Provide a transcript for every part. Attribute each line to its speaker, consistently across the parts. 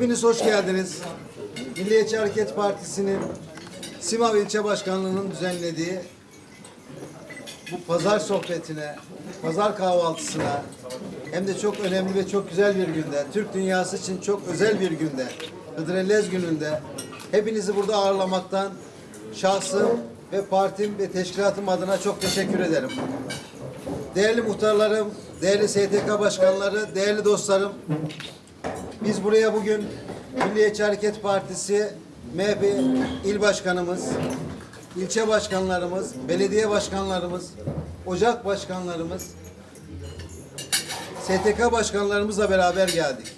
Speaker 1: Hepiniz hoş geldiniz. Milliyetçi Hareket Partisi'nin Simav İlçe Başkanlığı'nın düzenlediği bu pazar sohbetine, pazar kahvaltısına hem de çok önemli ve çok güzel bir günde, Türk dünyası için çok özel bir günde, Hıdrellez gününde hepinizi burada ağırlamaktan şahsım ve partim ve teşkilatım adına çok teşekkür ederim. Değerli muhtarlarım, değerli STK başkanları, değerli dostlarım, biz buraya bugün Milliyetçi Hareket Partisi MHP il başkanımız, ilçe başkanlarımız, belediye başkanlarımız, ocak başkanlarımız, STK başkanlarımızla beraber geldik.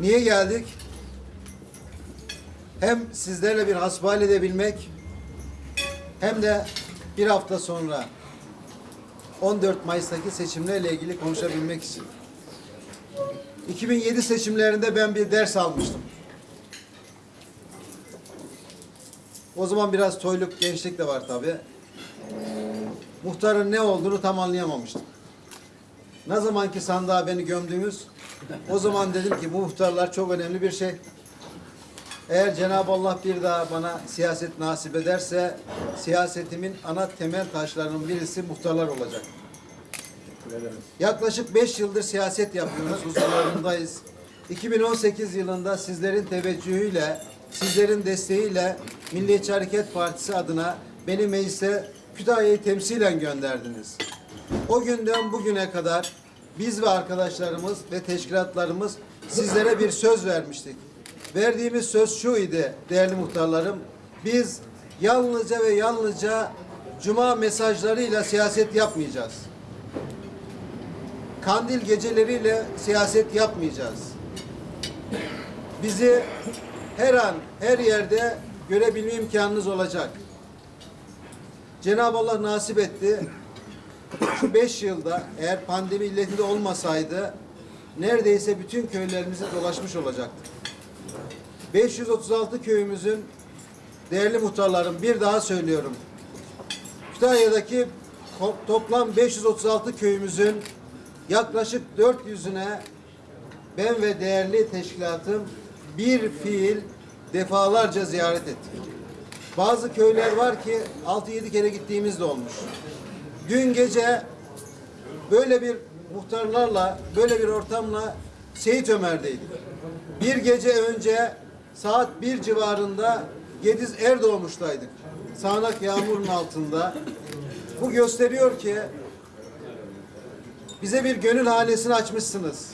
Speaker 1: Niye geldik? Hem sizlerle bir hasbihal edebilmek, hem de bir hafta sonra 14 Mayıs'taki seçimlerle ilgili konuşabilmek için. 2007 seçimlerinde ben bir ders almıştım. O zaman biraz toyluk gençlik de var tabi. Muhtarın ne olduğunu tam anlayamamıştım. Ne zamanki sandığa beni gömdünüz, o zaman dedim ki bu muhtarlar çok önemli bir şey. Eğer Cenab-ı Allah bir daha bana siyaset nasip ederse, siyasetimin ana temel taşlarının birisi muhtarlar olacak. Yaklaşık 5 yıldır siyaset yapıyoruz, huzurlarındayız. 2018 yılında sizlerin teveccühüyle, sizlerin desteğiyle Milliyetçi Hareket Partisi adına beni meclise Kütahya'yı temsilen gönderdiniz. O günden bugüne kadar biz ve arkadaşlarımız ve teşkilatlarımız sizlere bir söz vermiştik. Verdiğimiz söz şu idi değerli muhtarlarım. Biz yalnızca ve yalnızca cuma mesajlarıyla siyaset yapmayacağız kandil geceleriyle siyaset yapmayacağız. Bizi her an, her yerde görebilme imkanınız olacak. Cenab-ı Allah nasip etti. Şu beş yılda eğer pandemi illetinde olmasaydı neredeyse bütün köylerimizi dolaşmış olacaktık. 536 köyümüzün değerli muhtarlarım bir daha söylüyorum. Kütahya'daki toplam 536 köyümüzün yaklaşık 400'üne ben ve değerli teşkilatım bir fiil defalarca ziyaret ettik. Bazı köyler var ki 6-7 kere gittiğimiz de olmuş. Dün gece böyle bir muhtarlarla, böyle bir ortamla Seyit Ömer'deydik. Bir gece önce saat bir civarında Gediz Erdoğmuş'taydık. Sağanak yağmurun altında. Bu gösteriyor ki bize bir gönül hanesini açmışsınız.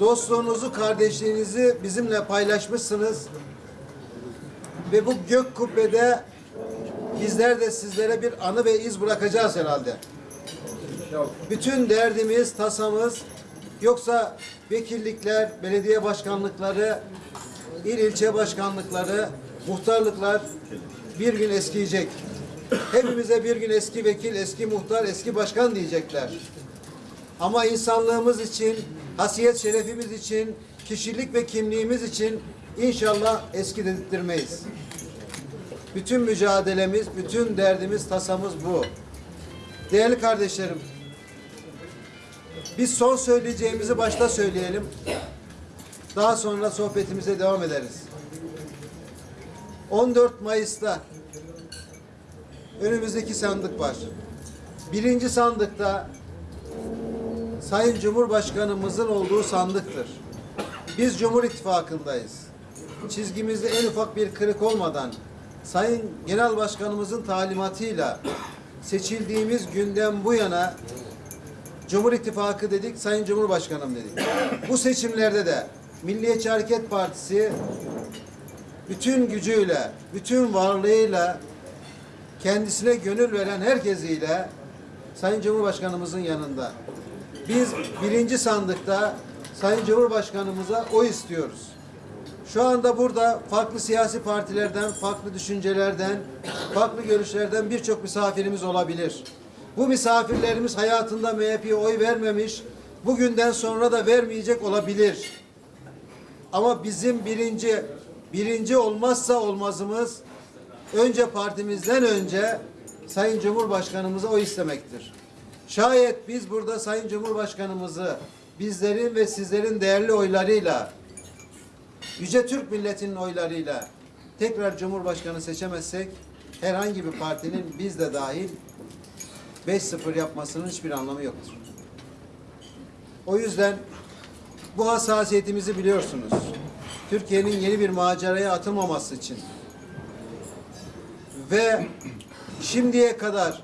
Speaker 1: Dostluğunuzu, kardeşliğinizi bizimle paylaşmışsınız. Ve bu gök kubbede bizler de sizlere bir anı ve iz bırakacağız herhalde. Bütün derdimiz, tasamız yoksa vekillikler, belediye başkanlıkları, il ilçe başkanlıkları, muhtarlıklar bir gün eskiyecek. Hepimize bir gün eski vekil, eski muhtar, eski başkan diyecekler. Ama insanlığımız için, hasiyet şerefimiz için, kişilik ve kimliğimiz için inşallah eski dedirtmeyiz. Bütün mücadelemiz, bütün derdimiz, tasamız bu. Değerli kardeşlerim, biz son söyleyeceğimizi başta söyleyelim. Daha sonra sohbetimize devam ederiz. 14 Mayıs'ta önümüzdeki sandık var. Birinci sandıkta Sayın Cumhurbaşkanımızın olduğu sandıktır. Biz Cumhur İttifakı'ndayız. Çizgimizde en ufak bir kırık olmadan Sayın Genel Başkanımızın talimatıyla seçildiğimiz günden bu yana Cumhur İttifakı dedik, Sayın Cumhurbaşkanım dedik. Bu seçimlerde de Milliyetçi Hareket Partisi bütün gücüyle, bütün varlığıyla kendisine gönül veren herkesiyle Sayın Cumhurbaşkanımızın yanında. Biz birinci sandıkta Sayın Cumhurbaşkanımıza oy istiyoruz. Şu anda burada farklı siyasi partilerden, farklı düşüncelerden, farklı görüşlerden birçok misafirimiz olabilir. Bu misafirlerimiz hayatında MHP'ye oy vermemiş, bugünden sonra da vermeyecek olabilir. Ama bizim birinci, birinci olmazsa olmazımız önce partimizden önce Sayın Cumhurbaşkanımıza oy istemektir. Şayet biz burada Sayın Cumhurbaşkanımızı bizlerin ve sizlerin değerli oylarıyla Yüce Türk milletinin oylarıyla tekrar Cumhurbaşkanı seçemezsek herhangi bir partinin biz de dahil 5-0 yapmasının hiçbir anlamı yoktur. O yüzden bu hassasiyetimizi biliyorsunuz. Türkiye'nin yeni bir maceraya atılmaması için ve şimdiye kadar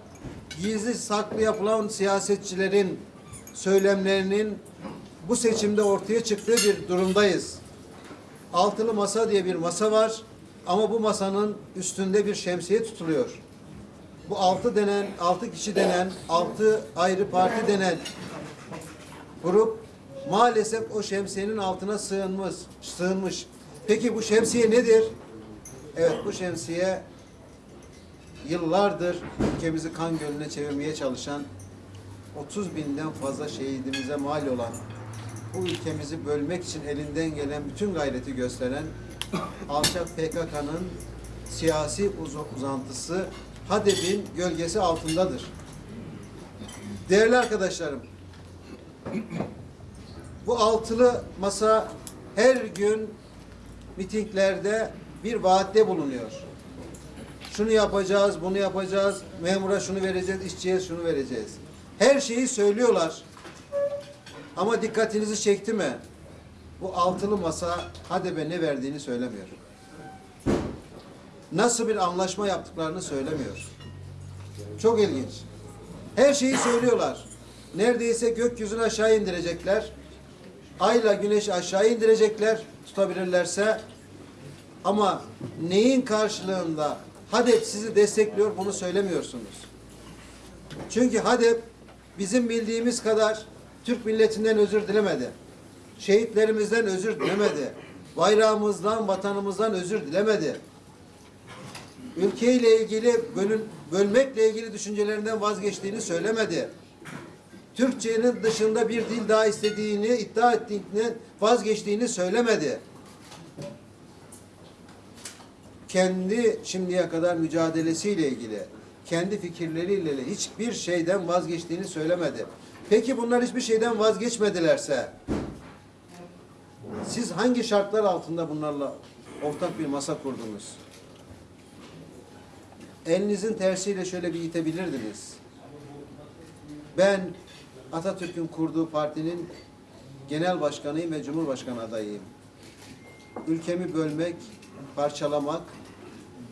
Speaker 1: gizli saklı yapılan siyasetçilerin söylemlerinin bu seçimde ortaya çıktığı bir durumdayız. Altılı masa diye bir masa var ama bu masanın üstünde bir şemsiye tutuluyor. Bu altı denen, altı kişi denen, altı ayrı parti denen grup maalesef o şemsiyenin altına sığınmış, sığınmış. Peki bu şemsiye nedir? Evet bu şemsiye yıllardır ülkemizi kan gölüne çevirmeye çalışan 30 binden fazla şehidimize mal olan bu ülkemizi bölmek için elinden gelen bütün gayreti gösteren alçak PKK'nın siyasi uz- uzantısı HADEP'in gölgesi altındadır. Değerli arkadaşlarım, bu altılı masa her gün mitinglerde bir vaatte bulunuyor. Şunu yapacağız, bunu yapacağız, memura şunu vereceğiz, işçiye şunu vereceğiz. Her şeyi söylüyorlar. Ama dikkatinizi çekti mi? Bu altılı masa HADEP'e ne verdiğini söylemiyor. Nasıl bir anlaşma yaptıklarını söylemiyor. Çok ilginç. Her şeyi söylüyorlar. Neredeyse gökyüzünü aşağı indirecekler. Ayla güneşi aşağı indirecekler tutabilirlerse. Ama neyin karşılığında HADEP sizi destekliyor bunu söylemiyorsunuz. Çünkü HADEP bizim bildiğimiz kadar Türk milletinden özür dilemedi. Şehitlerimizden özür dilemedi. Bayrağımızdan, vatanımızdan özür dilemedi. Ülkeyle ilgili bölün, bölmekle ilgili düşüncelerinden vazgeçtiğini söylemedi. Türkçenin dışında bir dil daha istediğini, iddia ettiğini, vazgeçtiğini söylemedi. Kendi şimdiye kadar mücadelesiyle ilgili, kendi fikirleriyle ilgili hiçbir şeyden vazgeçtiğini söylemedi. Peki bunlar hiçbir şeyden vazgeçmedilerse, siz hangi şartlar altında bunlarla ortak bir masa kurdunuz? Elinizin tersiyle şöyle bir itebilirdiniz. Ben Atatürk'ün kurduğu partinin genel başkanıyım ve cumhurbaşkanı adayıyım. Ülkemi bölmek, parçalamak,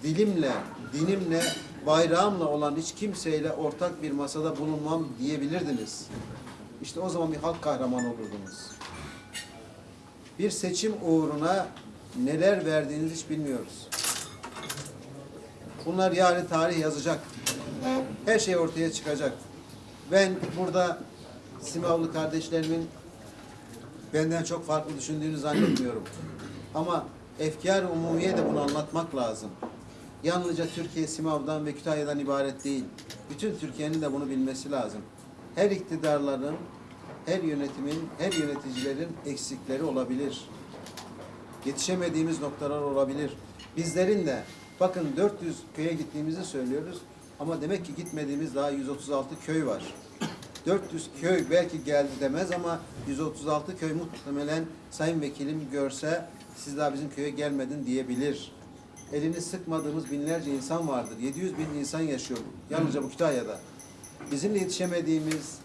Speaker 1: dilimle, dinimle, bayrağımla olan hiç kimseyle ortak bir masada bulunmam diyebilirdiniz. İşte o zaman bir halk kahramanı olurdunuz. Bir seçim uğruna neler verdiğinizi hiç bilmiyoruz. Bunlar yarın tarih yazacak. Her şey ortaya çıkacak. Ben burada Simavlı kardeşlerimin benden çok farklı düşündüğünü zannetmiyorum. Ama efkar umumiye de bunu anlatmak lazım. Yalnızca Türkiye Simav'dan ve Kütahya'dan ibaret değil. Bütün Türkiye'nin de bunu bilmesi lazım. Her iktidarların, her yönetimin, her yöneticilerin eksikleri olabilir. Yetişemediğimiz noktalar olabilir. Bizlerin de bakın 400 köye gittiğimizi söylüyoruz ama demek ki gitmediğimiz daha 136 köy var. 400 köy belki geldi demez ama 136 köy muhtemelen sayın vekilim görse siz daha bizim köye gelmedin diyebilir. Elini sıkmadığımız binlerce insan vardır. 700 bin insan yaşıyor yalnızca bu Kütahya'da. Bizim de yetişemediğimiz,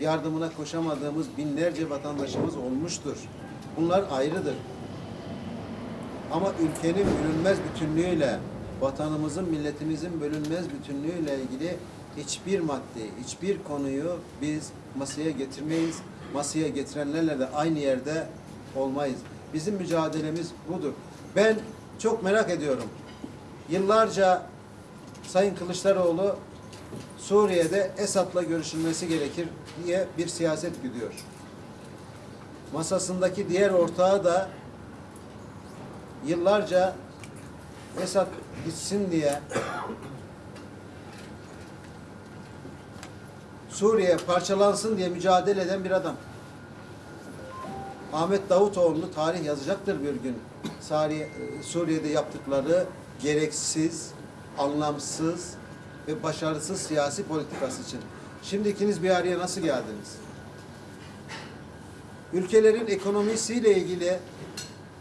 Speaker 1: yardımına koşamadığımız binlerce vatandaşımız olmuştur. Bunlar ayrıdır. Ama ülkenin bölünmez bütünlüğüyle, vatanımızın, milletimizin bölünmez bütünlüğüyle ilgili hiçbir madde, hiçbir konuyu biz masaya getirmeyiz. Masaya getirenlerle de aynı yerde olmayız. Bizim mücadelemiz budur. Ben çok merak ediyorum. Yıllarca Sayın Kılıçdaroğlu Suriye'de Esad'la görüşülmesi gerekir diye bir siyaset güdüyor. Masasındaki diğer ortağı da yıllarca Esad gitsin diye Suriye parçalansın diye mücadele eden bir adam. Ahmet Davutoğlu tarih yazacaktır bir gün. Suriye, Suriye'de yaptıkları gereksiz, anlamsız ve başarısız siyasi politikası için. Şimdi ikiniz bir araya nasıl geldiniz? Ülkelerin ekonomisiyle ilgili,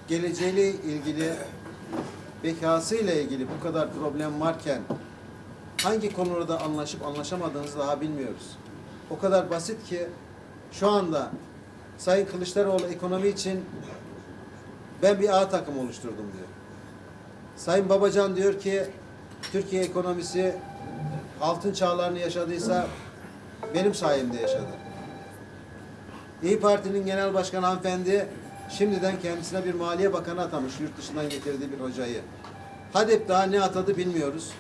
Speaker 1: geleceğiyle ilgili, bekasıyla ilgili bu kadar problem varken hangi konularda anlaşıp anlaşamadığınızı daha bilmiyoruz. O kadar basit ki şu anda Sayın Kılıçdaroğlu ekonomi için ben bir A takım oluşturdum diyor. Sayın Babacan diyor ki Türkiye ekonomisi altın çağlarını yaşadıysa benim sayemde yaşadı. İyi Parti'nin genel başkanı hanımefendi şimdiden kendisine bir maliye bakanı atamış yurt dışından getirdiği bir hocayı. HADEP daha ne atadı bilmiyoruz.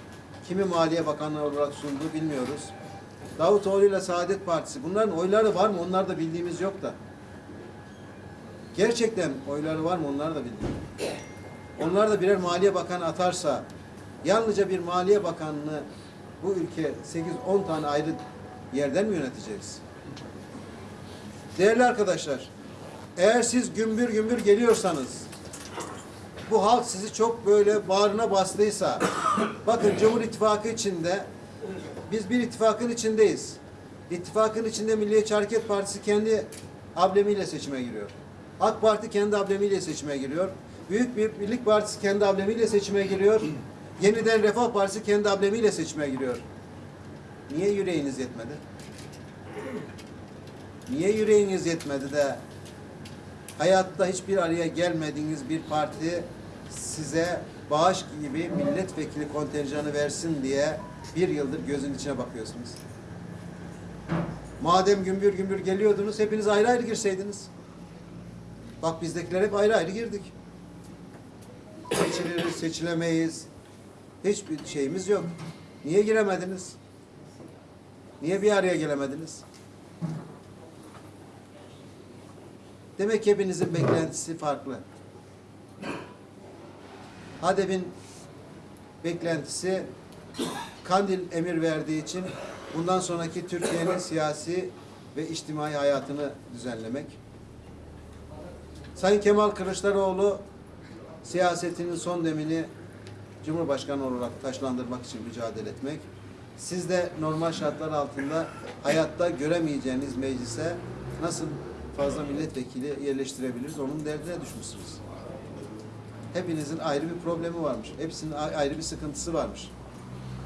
Speaker 1: Kimi maliye bakanı olarak sundu bilmiyoruz. Davutoğlu ile Saadet Partisi. Bunların oyları var mı? Onlar da bildiğimiz yok da. Gerçekten oyları var mı? Onlar da bildiğimiz. Onlar da birer maliye bakanı atarsa yalnızca bir maliye bakanını bu ülke 8-10 tane ayrı yerden mi yöneteceğiz? Değerli arkadaşlar, eğer siz gümbür gümbür geliyorsanız, bu halk sizi çok böyle bağrına bastıysa, bakın Cumhur İttifakı içinde, biz bir ittifakın içindeyiz. İttifakın içinde Milliyetçi Hareket Partisi kendi ablemiyle seçime giriyor. AK Parti kendi ablemiyle seçime giriyor. Büyük bir Birlik Partisi kendi ablemiyle seçime giriyor. Yeniden Refah Partisi kendi ablemiyle seçime giriyor. Niye yüreğiniz yetmedi? Niye yüreğiniz yetmedi de hayatta hiçbir araya gelmediğiniz bir parti size bağış gibi milletvekili kontenjanı versin diye bir yıldır gözün içine bakıyorsunuz. Madem gümbür gümbür geliyordunuz hepiniz ayrı ayrı girseydiniz. Bak bizdekiler hep ayrı ayrı girdik. Seçiliriz, seçilemeyiz. Hiçbir şeyimiz yok. Niye giremediniz? Niye bir araya gelemediniz? Demek hepinizin beklentisi farklı. HADEP'in beklentisi Kandil emir verdiği için bundan sonraki Türkiye'nin siyasi ve içtimai hayatını düzenlemek. Sayın Kemal Kılıçdaroğlu siyasetinin son demini Cumhurbaşkanı olarak taşlandırmak için mücadele etmek. Siz de normal şartlar altında hayatta göremeyeceğiniz meclise nasıl fazla milletvekili yerleştirebiliriz onun derdine düşmüşsünüz. Hepinizin ayrı bir problemi varmış. Hepsinin ayrı bir sıkıntısı varmış.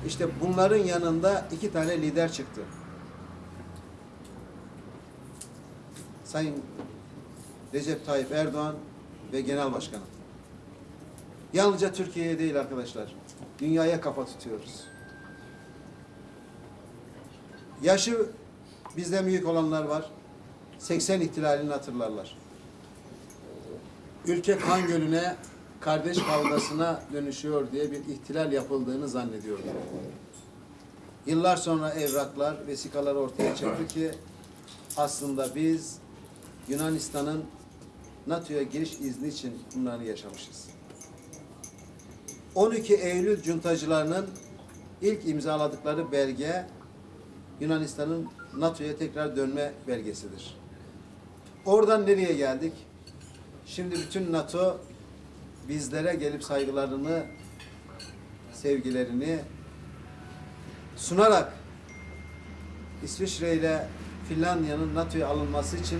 Speaker 1: İşte bunların yanında iki tane lider çıktı. Sayın Recep Tayyip Erdoğan ve Genel Başkanım. Yalnızca Türkiye'ye değil arkadaşlar. Dünyaya kafa tutuyoruz. Yaşı bizden büyük olanlar var. 80 ihtilalini hatırlarlar. Ülke kan gölüne, kardeş kavgasına dönüşüyor diye bir ihtilal yapıldığını zannediyordu. Yıllar sonra evraklar, vesikalar ortaya çıktı ki aslında biz Yunanistan'ın NATO'ya giriş izni için bunları yaşamışız. 12 Eylül cuntacılarının ilk imzaladıkları belge Yunanistan'ın NATO'ya tekrar dönme belgesidir. Oradan nereye geldik? Şimdi bütün NATO bizlere gelip saygılarını, sevgilerini sunarak İsviçre ile Finlandiya'nın NATO'ya alınması için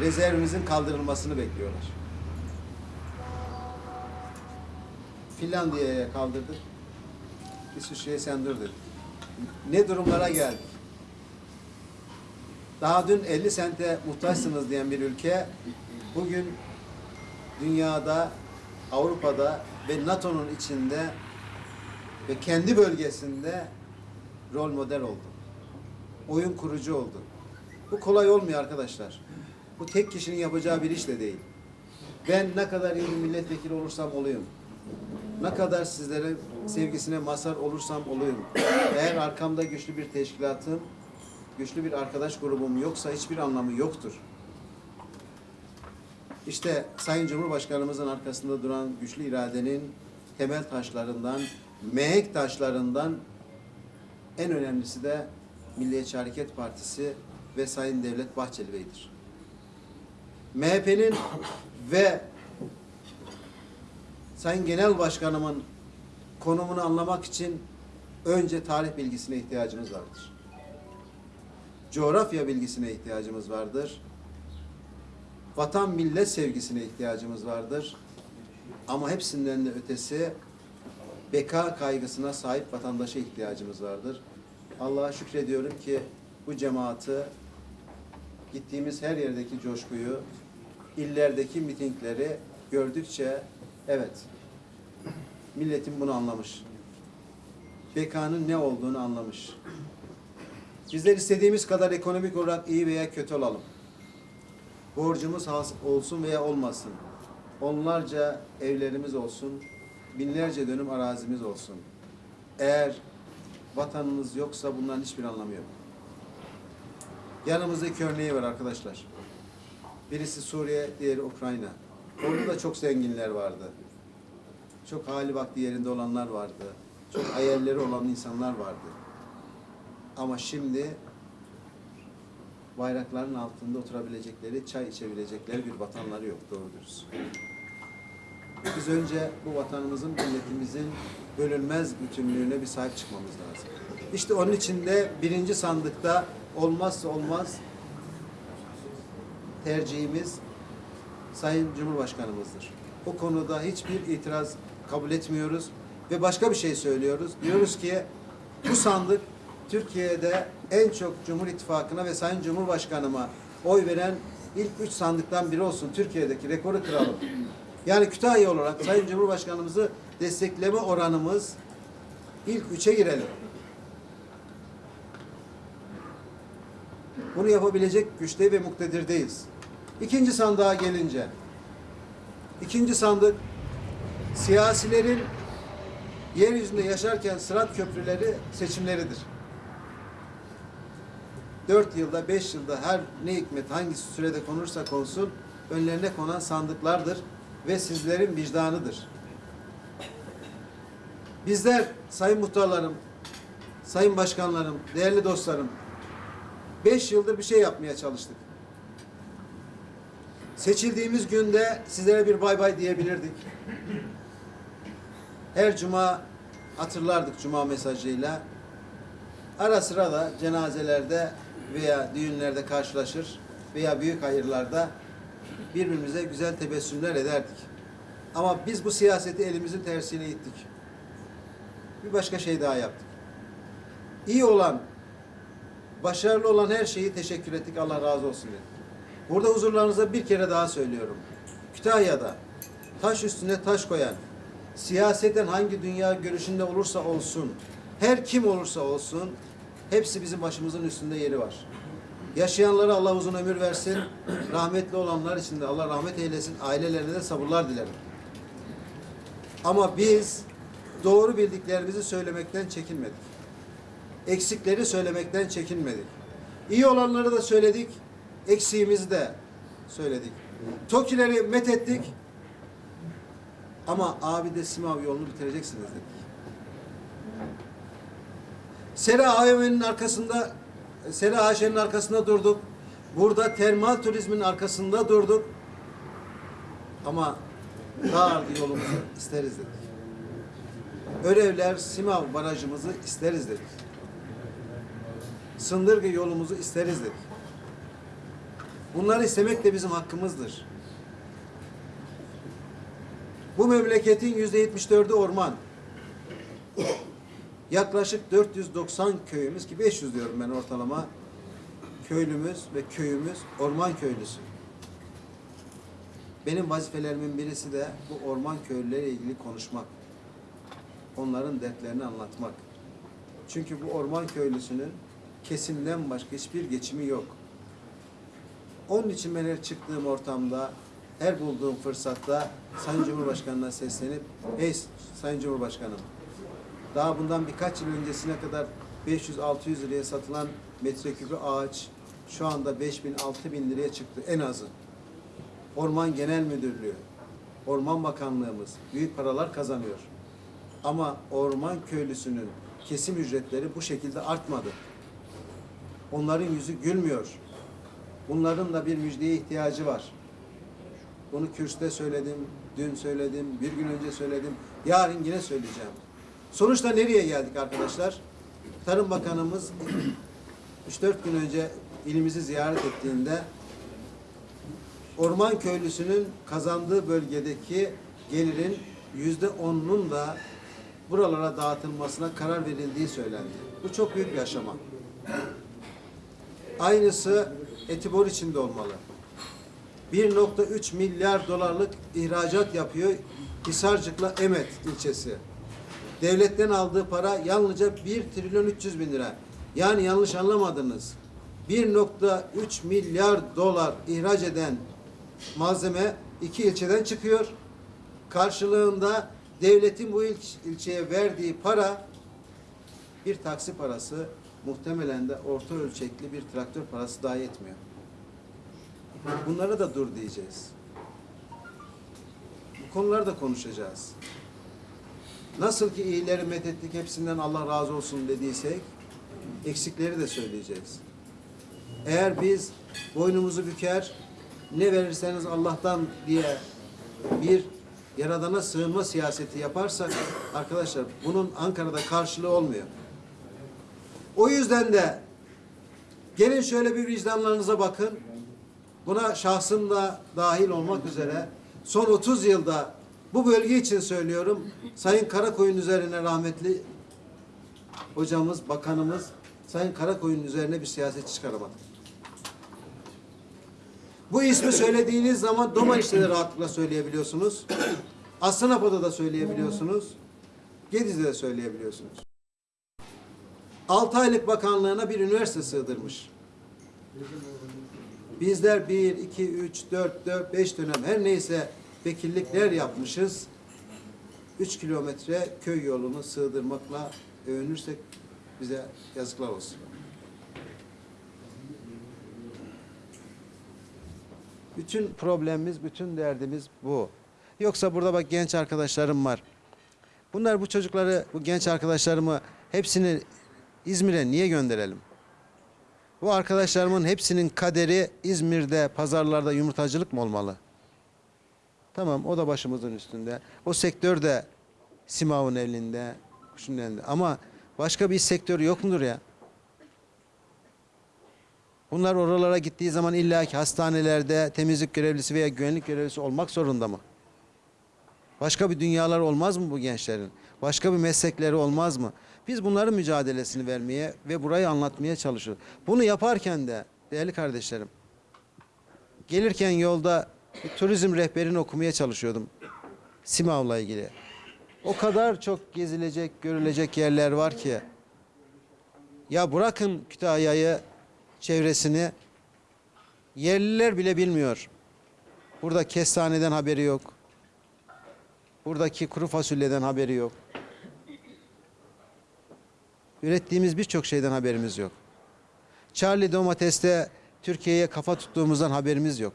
Speaker 1: rezervimizin kaldırılmasını bekliyorlar. Finlandiya'ya kaldırdık. İsviçre'ye sen dur dedik. Ne durumlara geldik? Daha dün 50 sente muhtaçsınız diyen bir ülke bugün dünyada, Avrupa'da ve NATO'nun içinde ve kendi bölgesinde rol model oldu. Oyun kurucu oldu. Bu kolay olmuyor arkadaşlar. Bu tek kişinin yapacağı bir iş de değil. Ben ne kadar iyi bir milletvekili olursam olayım. Ne kadar sizlere sevgisine mazhar olursam olayım. Eğer arkamda güçlü bir teşkilatım, güçlü bir arkadaş grubum yoksa hiçbir anlamı yoktur. İşte Sayın Cumhurbaşkanımızın arkasında duran güçlü iradenin temel taşlarından, mehek taşlarından en önemlisi de Milliyetçi Hareket Partisi ve Sayın Devlet Bahçeli Bey'dir. MHP'nin ve Sayın Genel Başkanımın konumunu anlamak için önce tarih bilgisine ihtiyacımız vardır. coğrafya bilgisine ihtiyacımız vardır. Vatan millet sevgisine ihtiyacımız vardır. Ama hepsinden de ötesi beka kaygısına sahip vatandaşa ihtiyacımız vardır. Allah'a şükrediyorum ki bu cemaati gittiğimiz her yerdeki coşkuyu, illerdeki mitingleri gördükçe evet milletin bunu anlamış. Bekanın ne olduğunu anlamış. Bizler istediğimiz kadar ekonomik olarak iyi veya kötü olalım. Borcumuz olsun veya olmasın. Onlarca evlerimiz olsun, binlerce dönüm arazimiz olsun. Eğer vatanınız yoksa bunların hiçbir anlamı yok. Yanımızdaki örneği var arkadaşlar. Birisi Suriye, diğeri Ukrayna. Orada da çok zenginler vardı. Çok hali vakti yerinde olanlar vardı. Çok hayalleri olan insanlar vardı. Ama şimdi bayrakların altında oturabilecekleri, çay içebilecekleri bir vatanları yok doğru. Biz önce bu vatanımızın, milletimizin bölünmez bütünlüğüne bir sahip çıkmamız lazım. İşte onun için de birinci sandıkta olmazsa olmaz tercihimiz Sayın Cumhurbaşkanımızdır. O konuda hiçbir itiraz kabul etmiyoruz ve başka bir şey söylüyoruz. Diyoruz ki bu sandık Türkiye'de en çok Cumhur İttifakı'na ve Sayın Cumhurbaşkanıma oy veren ilk üç sandıktan biri olsun. Türkiye'deki rekoru kıralım. Yani Kütahya olarak Sayın Cumhurbaşkanımızı destekleme oranımız ilk üçe girelim. Bunu yapabilecek güçte ve muktedirdeyiz. İkinci sandığa gelince, ikinci sandık siyasilerin yeryüzünde yaşarken sırat köprüleri seçimleridir. Dört yılda, beş yılda her ne hikmet hangi sürede konursa konsun önlerine konan sandıklardır ve sizlerin vicdanıdır. Bizler sayın muhtarlarım, sayın başkanlarım, değerli dostlarım beş yıldır bir şey yapmaya çalıştık. Seçildiğimiz günde sizlere bir bay bay diyebilirdik. Her cuma hatırlardık cuma mesajıyla. Ara sıra da cenazelerde veya düğünlerde karşılaşır veya büyük hayırlarda birbirimize güzel tebessümler ederdik. Ama biz bu siyaseti elimizin tersiyle ittik. Bir başka şey daha yaptık. İyi olan, başarılı olan her şeyi teşekkür ettik. Allah razı olsun dedik. Burada huzurlarınıza bir kere daha söylüyorum. Kütahya'da taş üstüne taş koyan, siyaseten hangi dünya görüşünde olursa olsun, her kim olursa olsun, hepsi bizim başımızın üstünde yeri var. Yaşayanlara Allah uzun ömür versin, rahmetli olanlar için de Allah rahmet eylesin, ailelerine de sabırlar dilerim. Ama biz doğru bildiklerimizi söylemekten çekinmedik. Eksikleri söylemekten çekinmedik. İyi olanları da söyledik, eksiğimizi de söyledik. Tokileri methettik ama abi de Simav yolunu bitireceksiniz dedik. Sera AVM'nin arkasında Sera AŞ'nin arkasında durduk. Burada termal turizmin arkasında durduk. Ama daha yolumuzu isteriz dedik. Örevler Simav barajımızı isteriz dedik. Sındırgı yolumuzu isteriz dedik. Bunları istemek de bizim hakkımızdır. Bu memleketin yüzde 74'ü orman. Yaklaşık 490 köyümüz ki 500 diyorum ben ortalama köylümüz ve köyümüz orman köylüsü. Benim vazifelerimin birisi de bu orman köylüleriyle ilgili konuşmak. Onların dertlerini anlatmak. Çünkü bu orman köylüsünün kesimden başka hiçbir geçimi yok. Onun için ben her çıktığım ortamda, her bulduğum fırsatta Sayın Cumhurbaşkanı'na seslenip, hey Sayın Cumhurbaşkanım, daha bundan birkaç yıl öncesine kadar 500-600 liraya satılan metreküpü ağaç şu anda 5000 6000 liraya çıktı en azı. Orman Genel Müdürlüğü, Orman Bakanlığımız büyük paralar kazanıyor. Ama orman köylüsünün kesim ücretleri bu şekilde artmadı. Onların yüzü gülmüyor. Bunların da bir müjdeye ihtiyacı var. Bunu kürste söyledim, dün söyledim, bir gün önce söyledim, yarın yine söyleyeceğim. Sonuçta nereye geldik arkadaşlar? Tarım Bakanımız 3-4 gün önce ilimizi ziyaret ettiğinde orman köylüsünün kazandığı bölgedeki gelirin yüzde onunun da buralara dağıtılmasına karar verildiği söylendi. Bu çok büyük bir aşama. Aynısı Etibor için de olmalı. 1.3 milyar dolarlık ihracat yapıyor Hisarcık'la Emet ilçesi. Devletten aldığı para yalnızca 1 trilyon 300 bin lira. Yani yanlış anlamadınız. 1.3 milyar dolar ihraç eden malzeme iki ilçeden çıkıyor. Karşılığında devletin bu ilç- ilçeye verdiği para bir taksi parası muhtemelen de orta ölçekli bir traktör parası dahi etmiyor. Bunlara da dur diyeceğiz. Bu konuları da konuşacağız. Nasıl ki iyileri methettik hepsinden Allah razı olsun dediysek eksikleri de söyleyeceğiz. Eğer biz boynumuzu büker ne verirseniz Allah'tan diye bir yaradana sığınma siyaseti yaparsak arkadaşlar bunun Ankara'da karşılığı olmuyor. O yüzden de gelin şöyle bir vicdanlarınıza bakın. Buna şahsım da dahil olmak üzere son 30 yılda bu bölge için söylüyorum. Sayın Karakoyun üzerine rahmetli hocamız, bakanımız Sayın Karakoyun üzerine bir siyaset çıkaramadı. Bu ismi söylediğiniz zaman Domaç'ta da rahatlıkla söyleyebiliyorsunuz. Aslanapa'da da söyleyebiliyorsunuz. Gediz'de de söyleyebiliyorsunuz. 6 aylık bakanlığına bir üniversite sığdırmış. Bizler 1, 2, 3, 4, 4, 5 dönem her neyse vekillikler yapmışız. 3 kilometre köy yolunu sığdırmakla övünürsek bize yazıklar olsun. Bütün problemimiz, bütün derdimiz bu. Yoksa burada bak genç arkadaşlarım var. Bunlar bu çocukları, bu genç arkadaşlarımı hepsini İzmir'e niye gönderelim? Bu arkadaşlarımın hepsinin kaderi İzmir'de, pazarlarda yumurtacılık mı olmalı? Tamam o da başımızın üstünde. O sektör de Simav'ın elinde, kuşun elinde. Ama başka bir sektör yok mudur ya? Bunlar oralara gittiği zaman illaki hastanelerde temizlik görevlisi veya güvenlik görevlisi olmak zorunda mı? Başka bir dünyalar olmaz mı bu gençlerin? Başka bir meslekleri olmaz mı? Biz bunların mücadelesini vermeye ve burayı anlatmaya çalışıyoruz. Bunu yaparken de değerli kardeşlerim, gelirken yolda bir turizm rehberini okumaya çalışıyordum. Simav'la ilgili. O kadar çok gezilecek, görülecek yerler var ki. Ya bırakın Kütahya'yı, çevresini. Yerliler bile bilmiyor. Burada kestaneden haberi yok. Buradaki kuru fasulyeden haberi yok. Ürettiğimiz birçok şeyden haberimiz yok. Charlie domateste Türkiye'ye kafa tuttuğumuzdan haberimiz yok.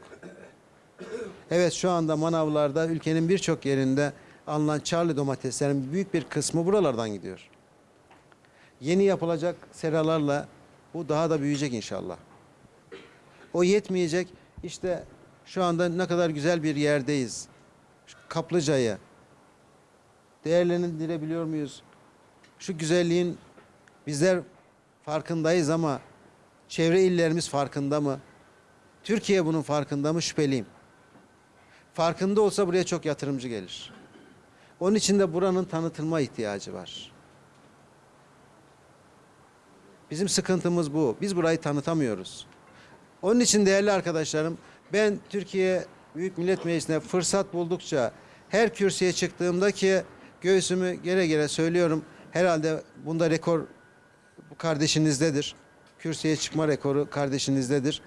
Speaker 1: Evet şu anda manavlarda ülkenin birçok yerinde alınan Charlie domateslerin büyük bir kısmı buralardan gidiyor. Yeni yapılacak seralarla bu daha da büyüyecek inşallah. O yetmeyecek. İşte şu anda ne kadar güzel bir yerdeyiz. Kaplıca'yı değerlendirebiliyor muyuz? Şu güzelliğin bizler farkındayız ama çevre illerimiz farkında mı? Türkiye bunun farkında mı? Şüpheliyim. Farkında olsa buraya çok yatırımcı gelir. Onun için de buranın tanıtılma ihtiyacı var. Bizim sıkıntımız bu. Biz burayı tanıtamıyoruz. Onun için değerli arkadaşlarım ben Türkiye Büyük Millet Meclisi'ne fırsat buldukça her kürsüye çıktığımda ki göğsümü gere gere söylüyorum. Herhalde bunda rekor bu kardeşinizdedir. Kürsüye çıkma rekoru kardeşinizdedir.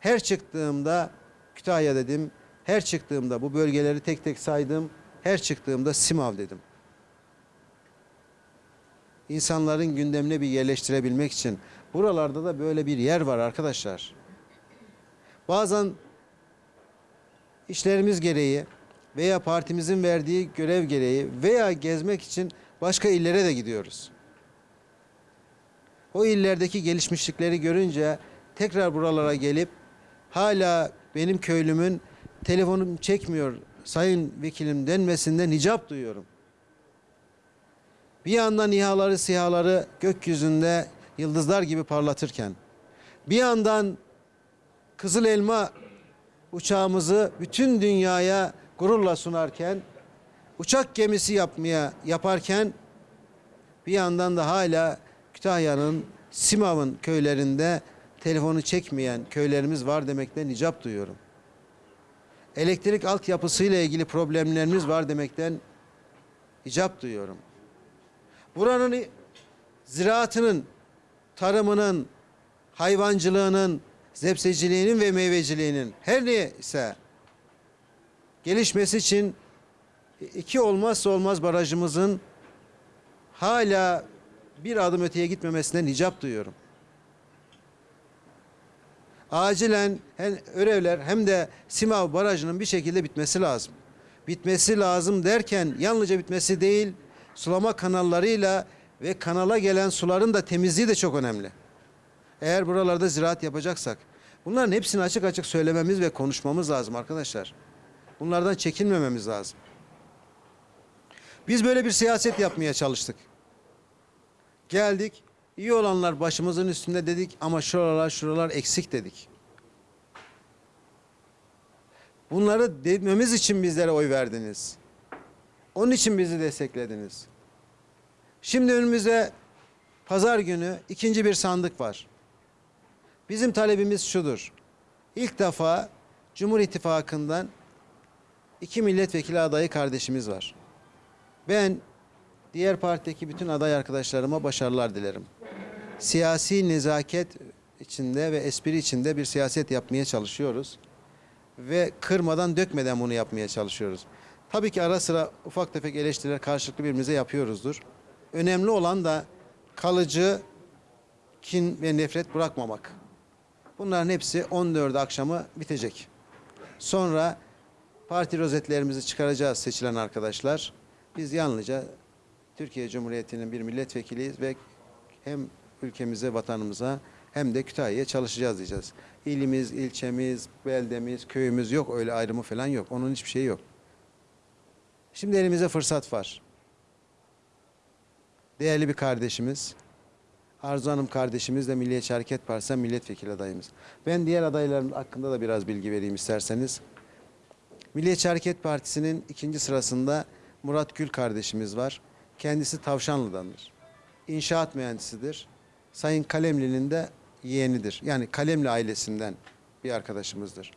Speaker 1: Her çıktığımda Kütahya dedim. Her çıktığımda bu bölgeleri tek tek saydım. Her çıktığımda Simav dedim. İnsanların gündemine bir yerleştirebilmek için. Buralarda da böyle bir yer var arkadaşlar. Bazen işlerimiz gereği veya partimizin verdiği görev gereği veya gezmek için başka illere de gidiyoruz. O illerdeki gelişmişlikleri görünce tekrar buralara gelip hala benim köylümün telefonum çekmiyor sayın vekilim denmesinden icap duyuyorum. Bir yandan İHA'ları, SİHA'ları gökyüzünde yıldızlar gibi parlatırken, bir yandan Kızıl Elma uçağımızı bütün dünyaya gururla sunarken, uçak gemisi yapmaya yaparken bir yandan da hala Kütahya'nın Simav'ın köylerinde telefonu çekmeyen köylerimiz var demekten icap duyuyorum. Elektrik altyapısıyla ilgili problemlerimiz var demekten icap duyuyorum. Buranın ziraatının, tarımının, hayvancılığının, zepseciliğinin ve meyveciliğinin her neyse gelişmesi için iki olmazsa olmaz barajımızın hala bir adım öteye gitmemesinden icap duyuyorum. Acilen hem Örevler hem de Simav Barajı'nın bir şekilde bitmesi lazım. Bitmesi lazım derken yalnızca bitmesi değil, sulama kanallarıyla ve kanala gelen suların da temizliği de çok önemli. Eğer buralarda ziraat yapacaksak bunların hepsini açık açık söylememiz ve konuşmamız lazım arkadaşlar. Bunlardan çekinmememiz lazım. Biz böyle bir siyaset yapmaya çalıştık. Geldik, iyi olanlar başımızın üstünde dedik ama şuralar şuralar eksik dedik. Bunları dememiz için bizlere oy verdiniz. Onun için bizi desteklediniz. Şimdi önümüzde pazar günü ikinci bir sandık var. Bizim talebimiz şudur. İlk defa Cumhur İttifakı'ndan iki milletvekili adayı kardeşimiz var. Ben diğer partideki bütün aday arkadaşlarıma başarılar dilerim. Siyasi nezaket içinde ve espri içinde bir siyaset yapmaya çalışıyoruz. Ve kırmadan dökmeden bunu yapmaya çalışıyoruz. Tabii ki ara sıra ufak tefek eleştiriler karşılıklı birbirimize yapıyoruzdur. Önemli olan da kalıcı kin ve nefret bırakmamak. Bunların hepsi 14 akşamı bitecek. Sonra parti rozetlerimizi çıkaracağız seçilen arkadaşlar. Biz yalnızca Türkiye Cumhuriyeti'nin bir milletvekiliyiz ve hem ülkemize, vatanımıza hem de Kütahya'ya çalışacağız diyeceğiz. İlimiz, ilçemiz, beldemiz, köyümüz yok öyle ayrımı falan yok. Onun hiçbir şeyi yok. Şimdi elimize fırsat var. Değerli bir kardeşimiz, Arzu Hanım kardeşimiz de Milliyetçi Hareket Partisi'nden milletvekili adayımız. Ben diğer adayların hakkında da biraz bilgi vereyim isterseniz. Milliyetçi Hareket Partisi'nin ikinci sırasında Murat Gül kardeşimiz var. Kendisi Tavşanlı'dandır. İnşaat mühendisidir. Sayın Kalemli'nin de yeğenidir. Yani Kalemli ailesinden bir arkadaşımızdır.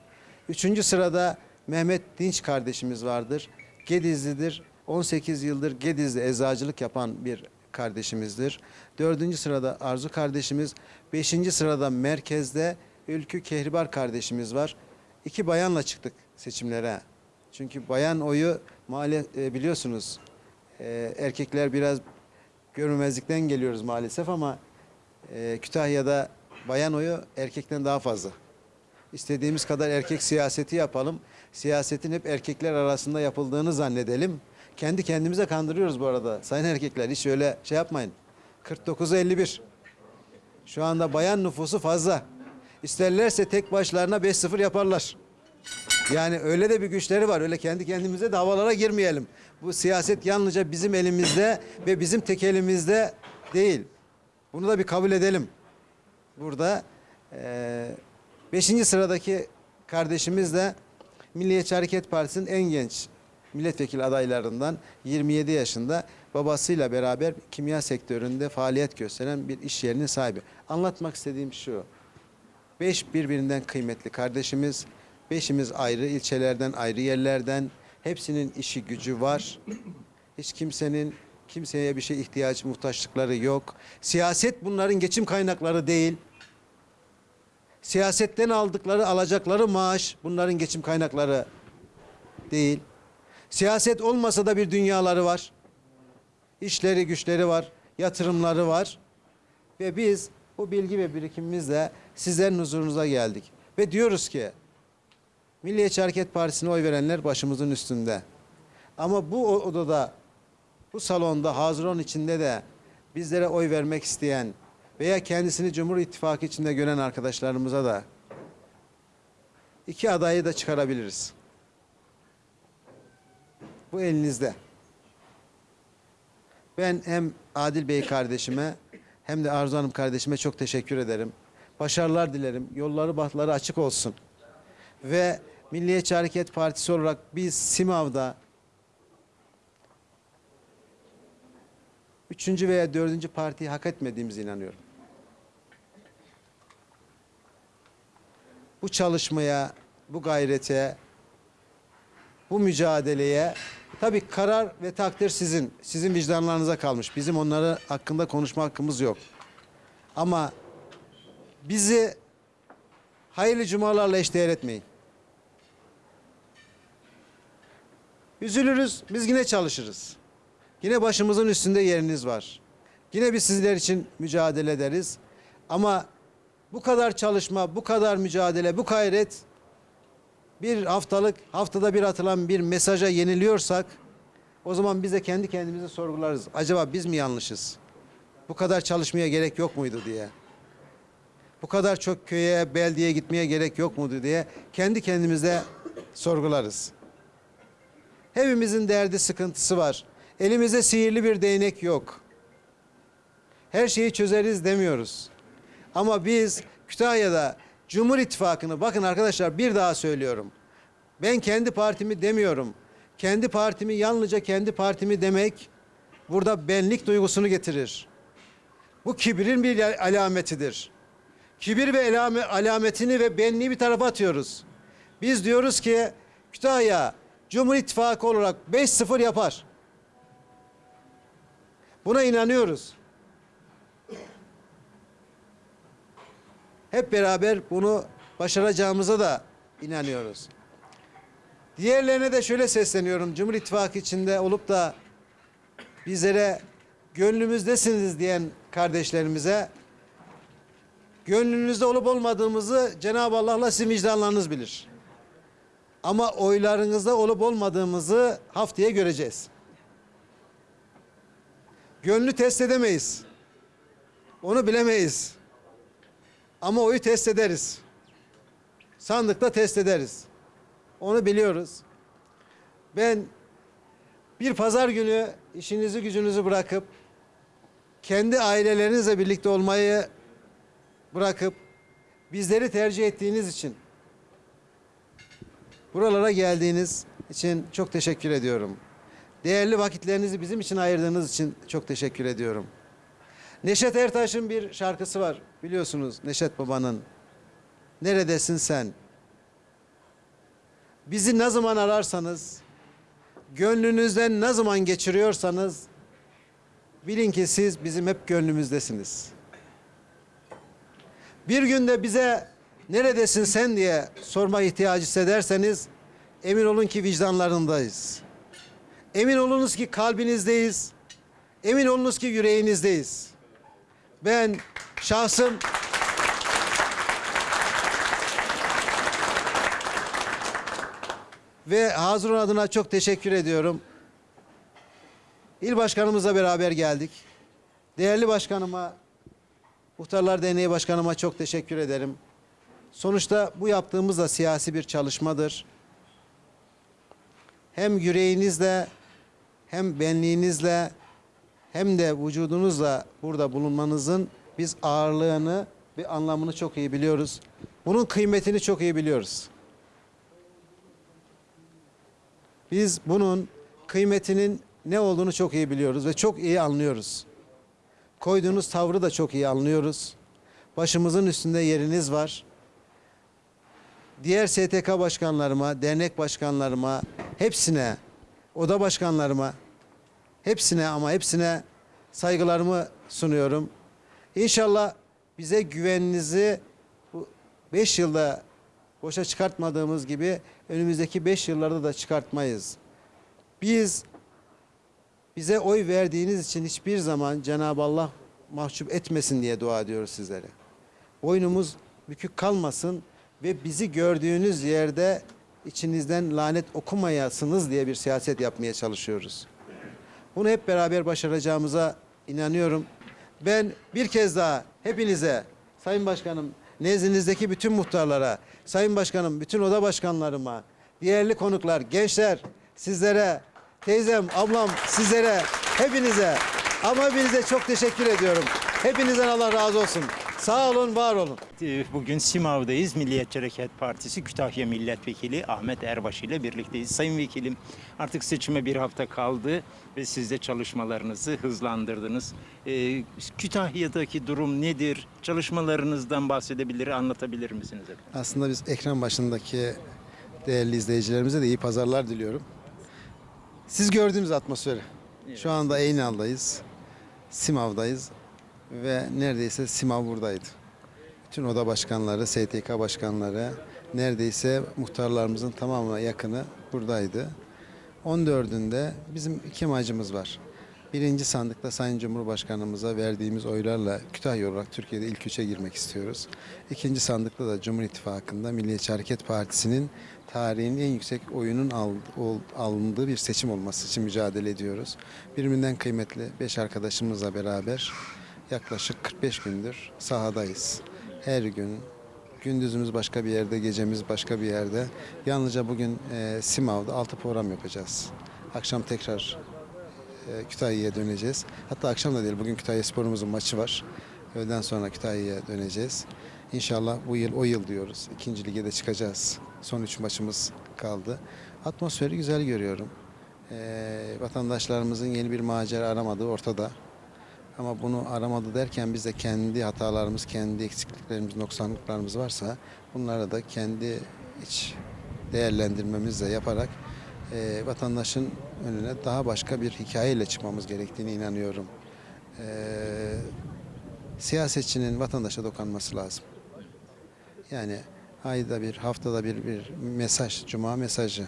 Speaker 1: Üçüncü sırada Mehmet Dinç kardeşimiz vardır. Gedizlidir. 18 yıldır Gediz'de eczacılık yapan bir kardeşimizdir. Dördüncü sırada Arzu kardeşimiz. Beşinci sırada merkezde Ülkü Kehribar kardeşimiz var. İki bayanla çıktık seçimlere. Çünkü bayan oyu e, biliyorsunuz e, erkekler biraz görmemezlikten geliyoruz maalesef ama e, Kütahya'da bayan oyu erkekten daha fazla. İstediğimiz kadar erkek siyaseti yapalım. Siyasetin hep erkekler arasında yapıldığını zannedelim. Kendi kendimize kandırıyoruz bu arada. Sayın erkekler hiç öyle şey yapmayın. 49'a 51. Şu anda bayan nüfusu fazla. İsterlerse tek başlarına 5-0 yaparlar. Yani öyle de bir güçleri var. Öyle kendi kendimize de havalara girmeyelim. Bu siyaset yalnızca bizim elimizde ve bizim tek elimizde değil. Bunu da bir kabul edelim. Burada eee beşinci sıradaki kardeşimiz de Milliyetçi Hareket Partisi'nin en genç milletvekili adaylarından 27 yaşında babasıyla beraber kimya sektöründe faaliyet gösteren bir iş yerinin sahibi. Anlatmak istediğim şu. Beş birbirinden kıymetli kardeşimiz, beşimiz ayrı ilçelerden, ayrı yerlerden. Hepsinin işi gücü var. Hiç kimsenin kimseye bir şey ihtiyaç, muhtaçlıkları yok. Siyaset bunların geçim kaynakları değil. Siyasetten aldıkları, alacakları maaş bunların geçim kaynakları değil. Siyaset olmasa da bir dünyaları var. İşleri, güçleri var, yatırımları var. Ve biz bu bilgi ve birikimimizle sizlerin huzurunuza geldik. Ve diyoruz ki Milliyetçi Hareket Partisi'ne oy verenler başımızın üstünde. Ama bu odada, bu salonda, Haziran içinde de bizlere oy vermek isteyen veya kendisini Cumhur İttifakı içinde gören arkadaşlarımıza da iki adayı da çıkarabiliriz. Bu elinizde. Ben hem Adil Bey kardeşime hem de Arzu Hanım kardeşime çok teşekkür ederim. Başarılar dilerim. Yolları bahtları açık olsun. Ve Milliyetçi Hareket Partisi olarak biz Simav'da üçüncü veya dördüncü partiyi hak etmediğimize inanıyorum. Bu çalışmaya, bu gayrete, bu mücadeleye tabii karar ve takdir sizin. Sizin vicdanlarınıza kalmış. Bizim onları hakkında konuşma hakkımız yok. Ama bizi hayırlı cumalarla eşdeğer etmeyin. Üzülürüz, biz yine çalışırız. Yine başımızın üstünde yeriniz var. Yine biz sizler için mücadele ederiz. Ama bu kadar çalışma, bu kadar mücadele, bu gayret bir haftalık, haftada bir atılan bir mesaja yeniliyorsak o zaman biz de kendi kendimize sorgularız. Acaba biz mi yanlışız? Bu kadar çalışmaya gerek yok muydu diye. Bu kadar çok köye, beldiyeye gitmeye gerek yok muydu diye kendi kendimize sorgularız. Hepimizin derdi, sıkıntısı var. Elimizde sihirli bir değnek yok. Her şeyi çözeriz demiyoruz. Ama biz Kütahya'da Cumhur İttifakı'nı bakın arkadaşlar bir daha söylüyorum. Ben kendi partimi demiyorum. Kendi partimi yalnızca kendi partimi demek burada benlik duygusunu getirir. Bu kibrin bir alametidir. Kibir ve alametini ve benliği bir tarafa atıyoruz. Biz diyoruz ki Kütahya Cumhur İttifakı olarak 5-0 yapar. Buna inanıyoruz. Hep beraber bunu başaracağımıza da inanıyoruz. Diğerlerine de şöyle sesleniyorum. Cumhur İttifakı içinde olup da bizlere gönlümüzdesiniz diyen kardeşlerimize gönlünüzde olup olmadığımızı Cenab-ı Allah'la sizin vicdanlarınız bilir. Ama oylarınızda olup olmadığımızı haftaya göreceğiz. Gönlü test edemeyiz. Onu bilemeyiz. Ama oyu test ederiz. Sandıkta test ederiz. Onu biliyoruz. Ben bir pazar günü işinizi gücünüzü bırakıp kendi ailelerinizle birlikte olmayı bırakıp bizleri tercih ettiğiniz için buralara geldiğiniz için çok teşekkür ediyorum. Değerli vakitlerinizi bizim için ayırdığınız için çok teşekkür ediyorum. Neşet Ertaş'ın bir şarkısı var biliyorsunuz Neşet Baba'nın. Neredesin sen? Bizi ne zaman ararsanız, gönlünüzden ne zaman geçiriyorsanız bilin ki siz bizim hep gönlümüzdesiniz. Bir günde bize neredesin sen diye sorma ihtiyacı hissederseniz emin olun ki vicdanlarındayız. Emin olunuz ki kalbinizdeyiz. Emin olunuz ki yüreğinizdeyiz. Ben şahsım ve Hazırun adına çok teşekkür ediyorum. İl başkanımızla beraber geldik. Değerli başkanıma, Muhtarlar Derneği Başkanıma çok teşekkür ederim. Sonuçta bu yaptığımız da siyasi bir çalışmadır. Hem yüreğinizle hem benliğinizle hem de vücudunuzla burada bulunmanızın biz ağırlığını ve anlamını çok iyi biliyoruz. Bunun kıymetini çok iyi biliyoruz. Biz bunun kıymetinin ne olduğunu çok iyi biliyoruz ve çok iyi anlıyoruz. Koyduğunuz tavrı da çok iyi anlıyoruz. Başımızın üstünde yeriniz var. Diğer STK başkanlarıma, dernek başkanlarıma, hepsine, oda başkanlarıma, hepsine ama hepsine saygılarımı sunuyorum. İnşallah bize güveninizi bu 5 yılda boşa çıkartmadığımız gibi önümüzdeki 5 yıllarda da çıkartmayız. Biz bize oy verdiğiniz için hiçbir zaman Cenab-ı Allah mahcup etmesin diye dua ediyoruz sizlere. Boynumuz bükük kalmasın ve bizi gördüğünüz yerde içinizden lanet okumayasınız diye bir siyaset yapmaya çalışıyoruz. Bunu hep beraber başaracağımıza inanıyorum. Ben bir kez daha hepinize, Sayın Başkanım, nezdinizdeki bütün muhtarlara, Sayın Başkanım, bütün oda başkanlarıma, değerli konuklar, gençler, sizlere, teyzem, ablam, sizlere, hepinize ama hepinize çok teşekkür ediyorum. Hepinizden Allah razı olsun. Sağ olun, var olun.
Speaker 2: Ee, Bugün Simav'dayız. Milliyetçi Hareket Partisi Kütahya Milletvekili Ahmet Erbaşı ile birlikteyiz. Sayın Vekilim artık seçime bir hafta kaldı ve siz de çalışmalarınızı hızlandırdınız. Ee, Kütahya'daki durum nedir? Çalışmalarınızdan bahsedebilir, anlatabilir misiniz efendim?
Speaker 1: Aslında biz ekran başındaki değerli izleyicilerimize de iyi pazarlar diliyorum. Siz gördüğünüz atmosferi. Şu anda Eynal'dayız. Simav'dayız. Ve neredeyse Simav buradaydı. Bütün oda başkanları, STK başkanları, neredeyse muhtarlarımızın tamamına yakını buradaydı. 14'ünde bizim iki amacımız var. Birinci sandıkta Sayın Cumhurbaşkanımıza verdiğimiz oylarla Kütahya olarak Türkiye'de ilk üçe girmek istiyoruz. İkinci sandıkta da Cumhur İttifakı'nda Milliyetçi Hareket Partisi'nin tarihin en yüksek oyunun alındığı bir seçim olması için mücadele ediyoruz. Birbirinden kıymetli beş arkadaşımızla beraber yaklaşık 45 gündür sahadayız. Her gün Gündüzümüz başka bir yerde, gecemiz başka bir yerde. Yalnızca bugün e, Simav'da 6 program yapacağız. Akşam tekrar e, Kütahya'ya döneceğiz. Hatta akşam da değil, bugün Kütahya Spor'umuzun maçı var. Öğleden sonra Kütahya'ya döneceğiz. İnşallah bu yıl o yıl diyoruz. İkinci lige de çıkacağız. Son üç maçımız kaldı. Atmosferi güzel görüyorum. E, vatandaşlarımızın yeni bir macera aramadığı ortada. Ama bunu aramadı derken biz de kendi hatalarımız, kendi eksikliklerimiz, noksanlıklarımız varsa bunları da kendi iç değerlendirmemizle yaparak e, vatandaşın önüne daha başka bir hikayeyle çıkmamız gerektiğine inanıyorum. E, siyasetçinin vatandaşa dokanması lazım. Yani ayda bir, haftada bir bir mesaj, cuma mesajı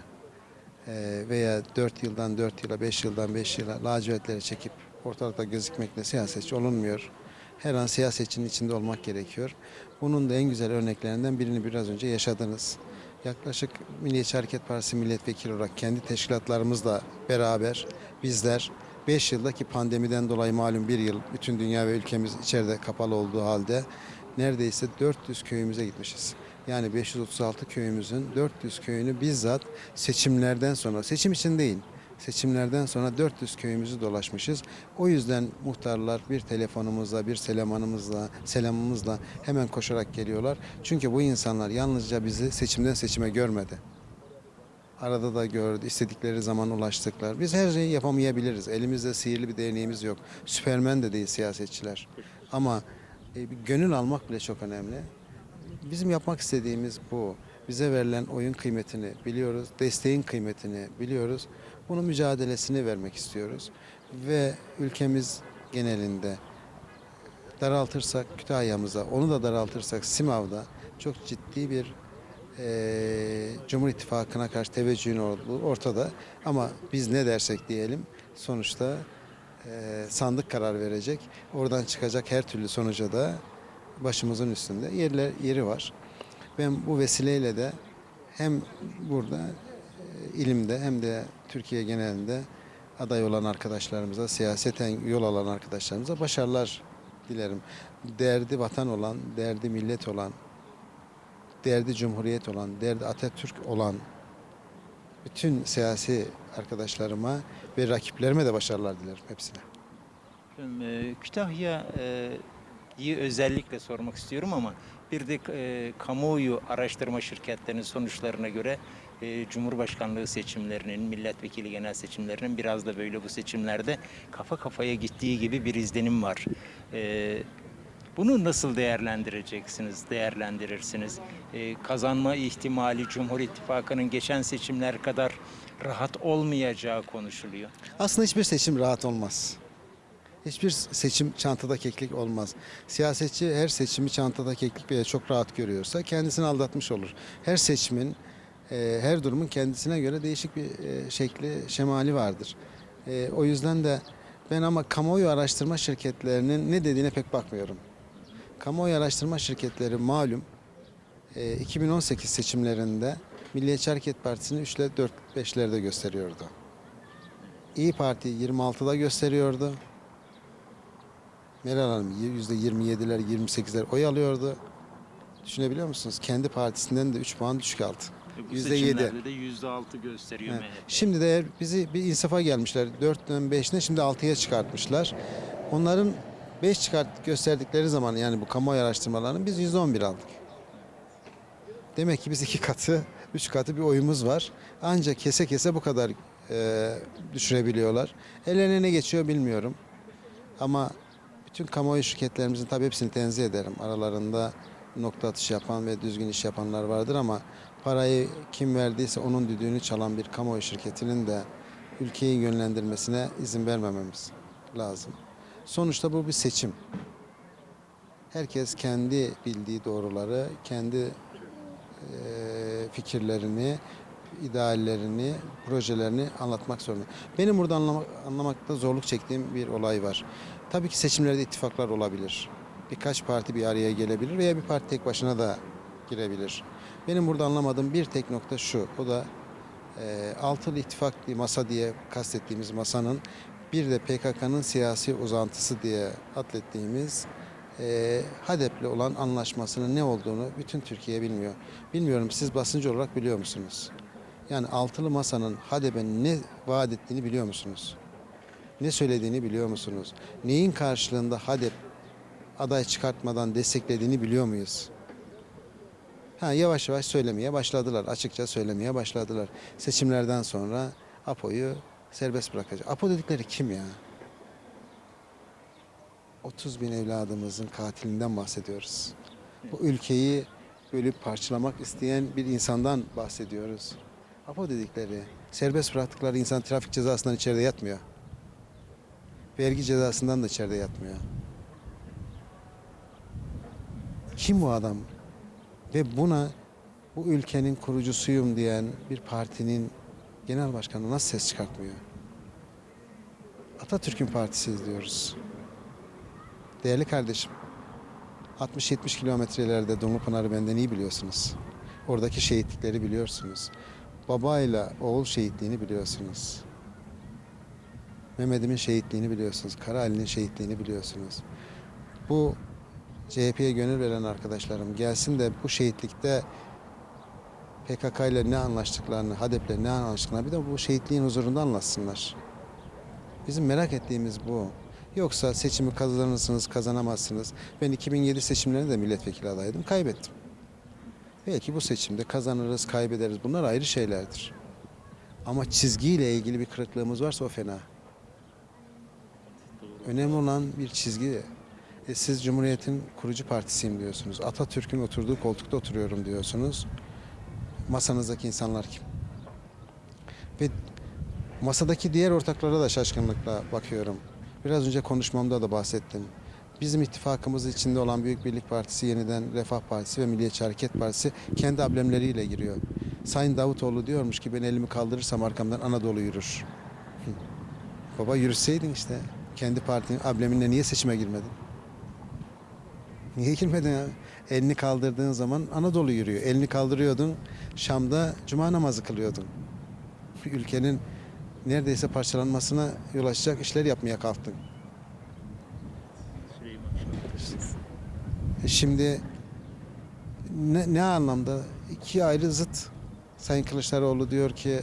Speaker 1: e, veya 4 yıldan 4 yıla, 5 yıldan 5 yıla lacivertleri çekip ortalıkta gözükmekle siyasetçi olunmuyor. Her an siyasetçinin içinde olmak gerekiyor. Bunun da en güzel örneklerinden birini biraz önce yaşadınız. Yaklaşık Milliyetçi Hareket Partisi milletvekili olarak kendi teşkilatlarımızla beraber bizler 5 yıldaki pandemiden dolayı malum bir yıl bütün dünya ve ülkemiz içeride kapalı olduğu halde neredeyse 400 köyümüze gitmişiz. Yani 536 köyümüzün 400 köyünü bizzat seçimlerden sonra, seçim için değil, seçimlerden sonra 400 köyümüzü dolaşmışız. O yüzden muhtarlar bir telefonumuzla, bir selamımızla, selamımızla hemen koşarak geliyorlar. Çünkü bu insanlar yalnızca bizi seçimden seçime görmedi. Arada da gördü, istedikleri zaman ulaştıklar. Biz her şeyi yapamayabiliriz. Elimizde sihirli bir değneğimiz yok. Süpermen de değil siyasetçiler. Ama e, gönül almak bile çok önemli. Bizim yapmak istediğimiz bu. Bize verilen oyun kıymetini biliyoruz, desteğin kıymetini biliyoruz. Bunun mücadelesini vermek istiyoruz. Ve ülkemiz genelinde daraltırsak Kütahya'mıza, onu da daraltırsak Simav'da çok ciddi bir eee Cumhur İttifakı'na karşı teveccühün ortada. Ama biz ne dersek diyelim sonuçta eee, sandık karar verecek. Oradan çıkacak her türlü sonuca da başımızın üstünde yerler, yeri var. Ben bu vesileyle de hem burada e, ilimde hem de Türkiye genelinde aday olan arkadaşlarımıza, siyaseten yol alan arkadaşlarımıza başarılar dilerim. Derdi vatan olan, derdi millet olan, derdi cumhuriyet olan, derdi Atatürk olan bütün siyasi arkadaşlarıma ve rakiplerime de başarılar dilerim hepsine.
Speaker 2: E, Kütahya'yı özellikle sormak istiyorum ama bir de e, kamuoyu araştırma şirketlerinin sonuçlarına göre e, Cumhurbaşkanlığı seçimlerinin, milletvekili genel seçimlerinin biraz da böyle bu seçimlerde kafa kafaya gittiği gibi bir izlenim var. E, bunu nasıl değerlendireceksiniz, değerlendirirsiniz? E, kazanma ihtimali Cumhur İttifakı'nın geçen seçimler kadar rahat olmayacağı konuşuluyor.
Speaker 1: Aslında hiçbir seçim rahat olmaz. Hiçbir seçim çantada keklik olmaz. Siyasetçi her seçimi çantada keklik veya çok rahat görüyorsa kendisini aldatmış olur. Her seçimin, e, her durumun kendisine göre değişik bir e, şekli, şemali vardır. E, o yüzden de ben ama kamuoyu araştırma şirketlerinin ne dediğine pek bakmıyorum. Kamuoyu araştırma şirketleri malum e, 2018 seçimlerinde Milliyetçi Hareket Partisi'ni 3 ile 4 5'lerde gösteriyordu. İyi Parti 26'da gösteriyordu. Meral Hanım %27'ler 28'ler oy alıyordu. Düşünebiliyor musunuz? Kendi partisinden de 3 puan düşük aldı.
Speaker 2: Bu
Speaker 1: %7.
Speaker 2: seçimlerde de %6 gösteriyor
Speaker 1: Evet.
Speaker 2: MHP.
Speaker 1: Şimdi de bizi bir insafa gelmişler. 4'ten 5'ne şimdi 6'ya çıkartmışlar. Onların 5 çıkart gösterdikleri zaman yani bu kamuoyu araştırmalarının biz 111 aldık. Demek ki biz iki katı, üç katı bir oyumuz var. Ancak kese kese bu kadar e, düşürebiliyorlar. Ellerine ne geçiyor bilmiyorum. Ama bütün kamuoyu şirketlerimizin tabii hepsini tenzih ederim. Aralarında nokta atışı yapan ve düzgün iş yapanlar vardır ama parayı kim verdiyse onun düdüğünü çalan bir kamuoyu şirketinin de ülkeyi yönlendirmesine izin vermememiz lazım. Sonuçta bu bir seçim. Herkes kendi bildiği doğruları, kendi fikirlerini, ideallerini, projelerini anlatmak zorunda. Benim burada anlamak, anlamakta zorluk çektiğim bir olay var. Tabii ki seçimlerde ittifaklar olabilir. Birkaç parti bir araya gelebilir veya bir parti tek başına da girebilir. Benim burada anlamadığım bir tek nokta şu. O da e, altılı ittifak bir masa diye kastettiğimiz masanın bir de PKK'nın siyasi uzantısı diye atlettiğimiz e, HADEP'le olan anlaşmasının ne olduğunu bütün Türkiye bilmiyor. Bilmiyorum siz basıncı olarak biliyor musunuz? Yani altılı masanın HADEP'e ne vaat ettiğini biliyor musunuz? Ne söylediğini biliyor musunuz? Neyin karşılığında HADEP aday çıkartmadan desteklediğini biliyor muyuz? Ha, yavaş yavaş söylemeye başladılar. Açıkça söylemeye başladılar. Seçimlerden sonra APO'yu serbest bırakacak. APO dedikleri kim ya? 30 bin evladımızın katilinden bahsediyoruz. Bu ülkeyi bölüp parçalamak isteyen bir insandan bahsediyoruz. APO dedikleri, serbest bıraktıkları insan trafik cezasından içeride yatmıyor. Vergi cezasından da içeride yatmıyor. Kim bu adam? Ve buna bu ülkenin kurucusuyum diyen bir partinin genel başkanı nasıl ses çıkartmıyor? Atatürk'ün partisi diyoruz. Değerli kardeşim, 60-70 kilometre ileride Dumlupınar'ı benden iyi biliyorsunuz. Oradaki şehitlikleri biliyorsunuz. Babayla oğul şehitliğini biliyorsunuz. Mehmet'imin şehitliğini biliyorsunuz. Karaali'nin şehitliğini biliyorsunuz. Bu CHP'ye gönül veren arkadaşlarım gelsin de bu şehitlikte PKK ile ne anlaştıklarını, HADEP'le ne anlaştıklarını bir de bu şehitliğin huzurunda anlatsınlar. Bizim merak ettiğimiz bu. Yoksa seçimi kazanırsınız, kazanamazsınız. Ben 2007 seçimlerinde de milletvekili adaydım, kaybettim. Belki bu seçimde kazanırız, kaybederiz. Bunlar ayrı şeylerdir. Ama çizgiyle ilgili bir kırıklığımız varsa o fena. Önemli olan bir çizgi. E, siz Cumhuriyet'in kurucu partisiyim diyorsunuz. Atatürk'ün oturduğu koltukta oturuyorum diyorsunuz. Masanızdaki insanlar kim? Ve masadaki diğer ortaklara da şaşkınlıkla bakıyorum. Biraz önce konuşmamda da bahsettim. Bizim ittifakımız içinde olan Büyük Birlik Partisi, yeniden Refah Partisi ve Milliyetçi Hareket Partisi kendi amblemleriyle giriyor. Sayın Davutoğlu diyormuş ki ben elimi kaldırırsam arkamdan Anadolu yürür. Baba yürüseydin işte. Kendi partinin ambleminle niye seçime girmedin? Niye girmedin? Elini kaldırdığın zaman Anadolu yürüyor. Elini kaldırıyordun, Şam'da cuma namazı kılıyordun. Ülkenin neredeyse parçalanmasına yol açacak işler yapmaya kalktın. E Şimdi ne, ne anlamda? iki ayrı zıt. Sayın Kılıçdaroğlu diyor ki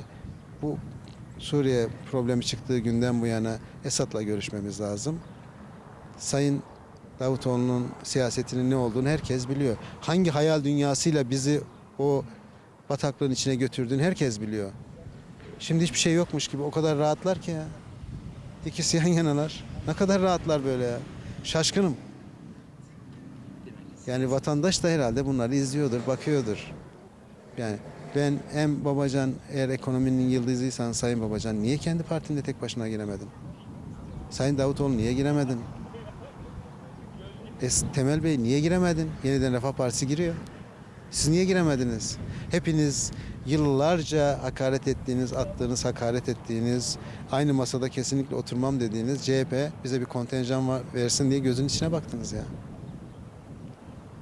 Speaker 1: bu Suriye problemi çıktığı günden bu yana Esad'la görüşmemiz lazım. Sayın Davutoğlu'nun siyasetinin ne olduğunu herkes biliyor. Hangi hayal dünyasıyla bizi o bataklığın içine götürdüğünü herkes biliyor. Şimdi hiçbir şey yokmuş gibi o kadar rahatlar ki ya. İkisi yan yanalar. Ne kadar rahatlar böyle ya. Şaşkınım. Yani vatandaş da herhalde bunları izliyordur, bakıyordur. Yani ben hem Babacan eğer ekonominin yıldızıysan Sayın Babacan niye kendi partinde tek başına giremedin? Sayın Davutoğlu niye giremedin? E, Temel Bey niye giremedin? Yeniden Refah Partisi giriyor. Siz niye giremediniz? Hepiniz yıllarca hakaret ettiğiniz, attığınız, hakaret ettiğiniz, aynı masada kesinlikle oturmam dediğiniz CHP bize bir kontenjan var, versin diye gözün içine baktınız ya.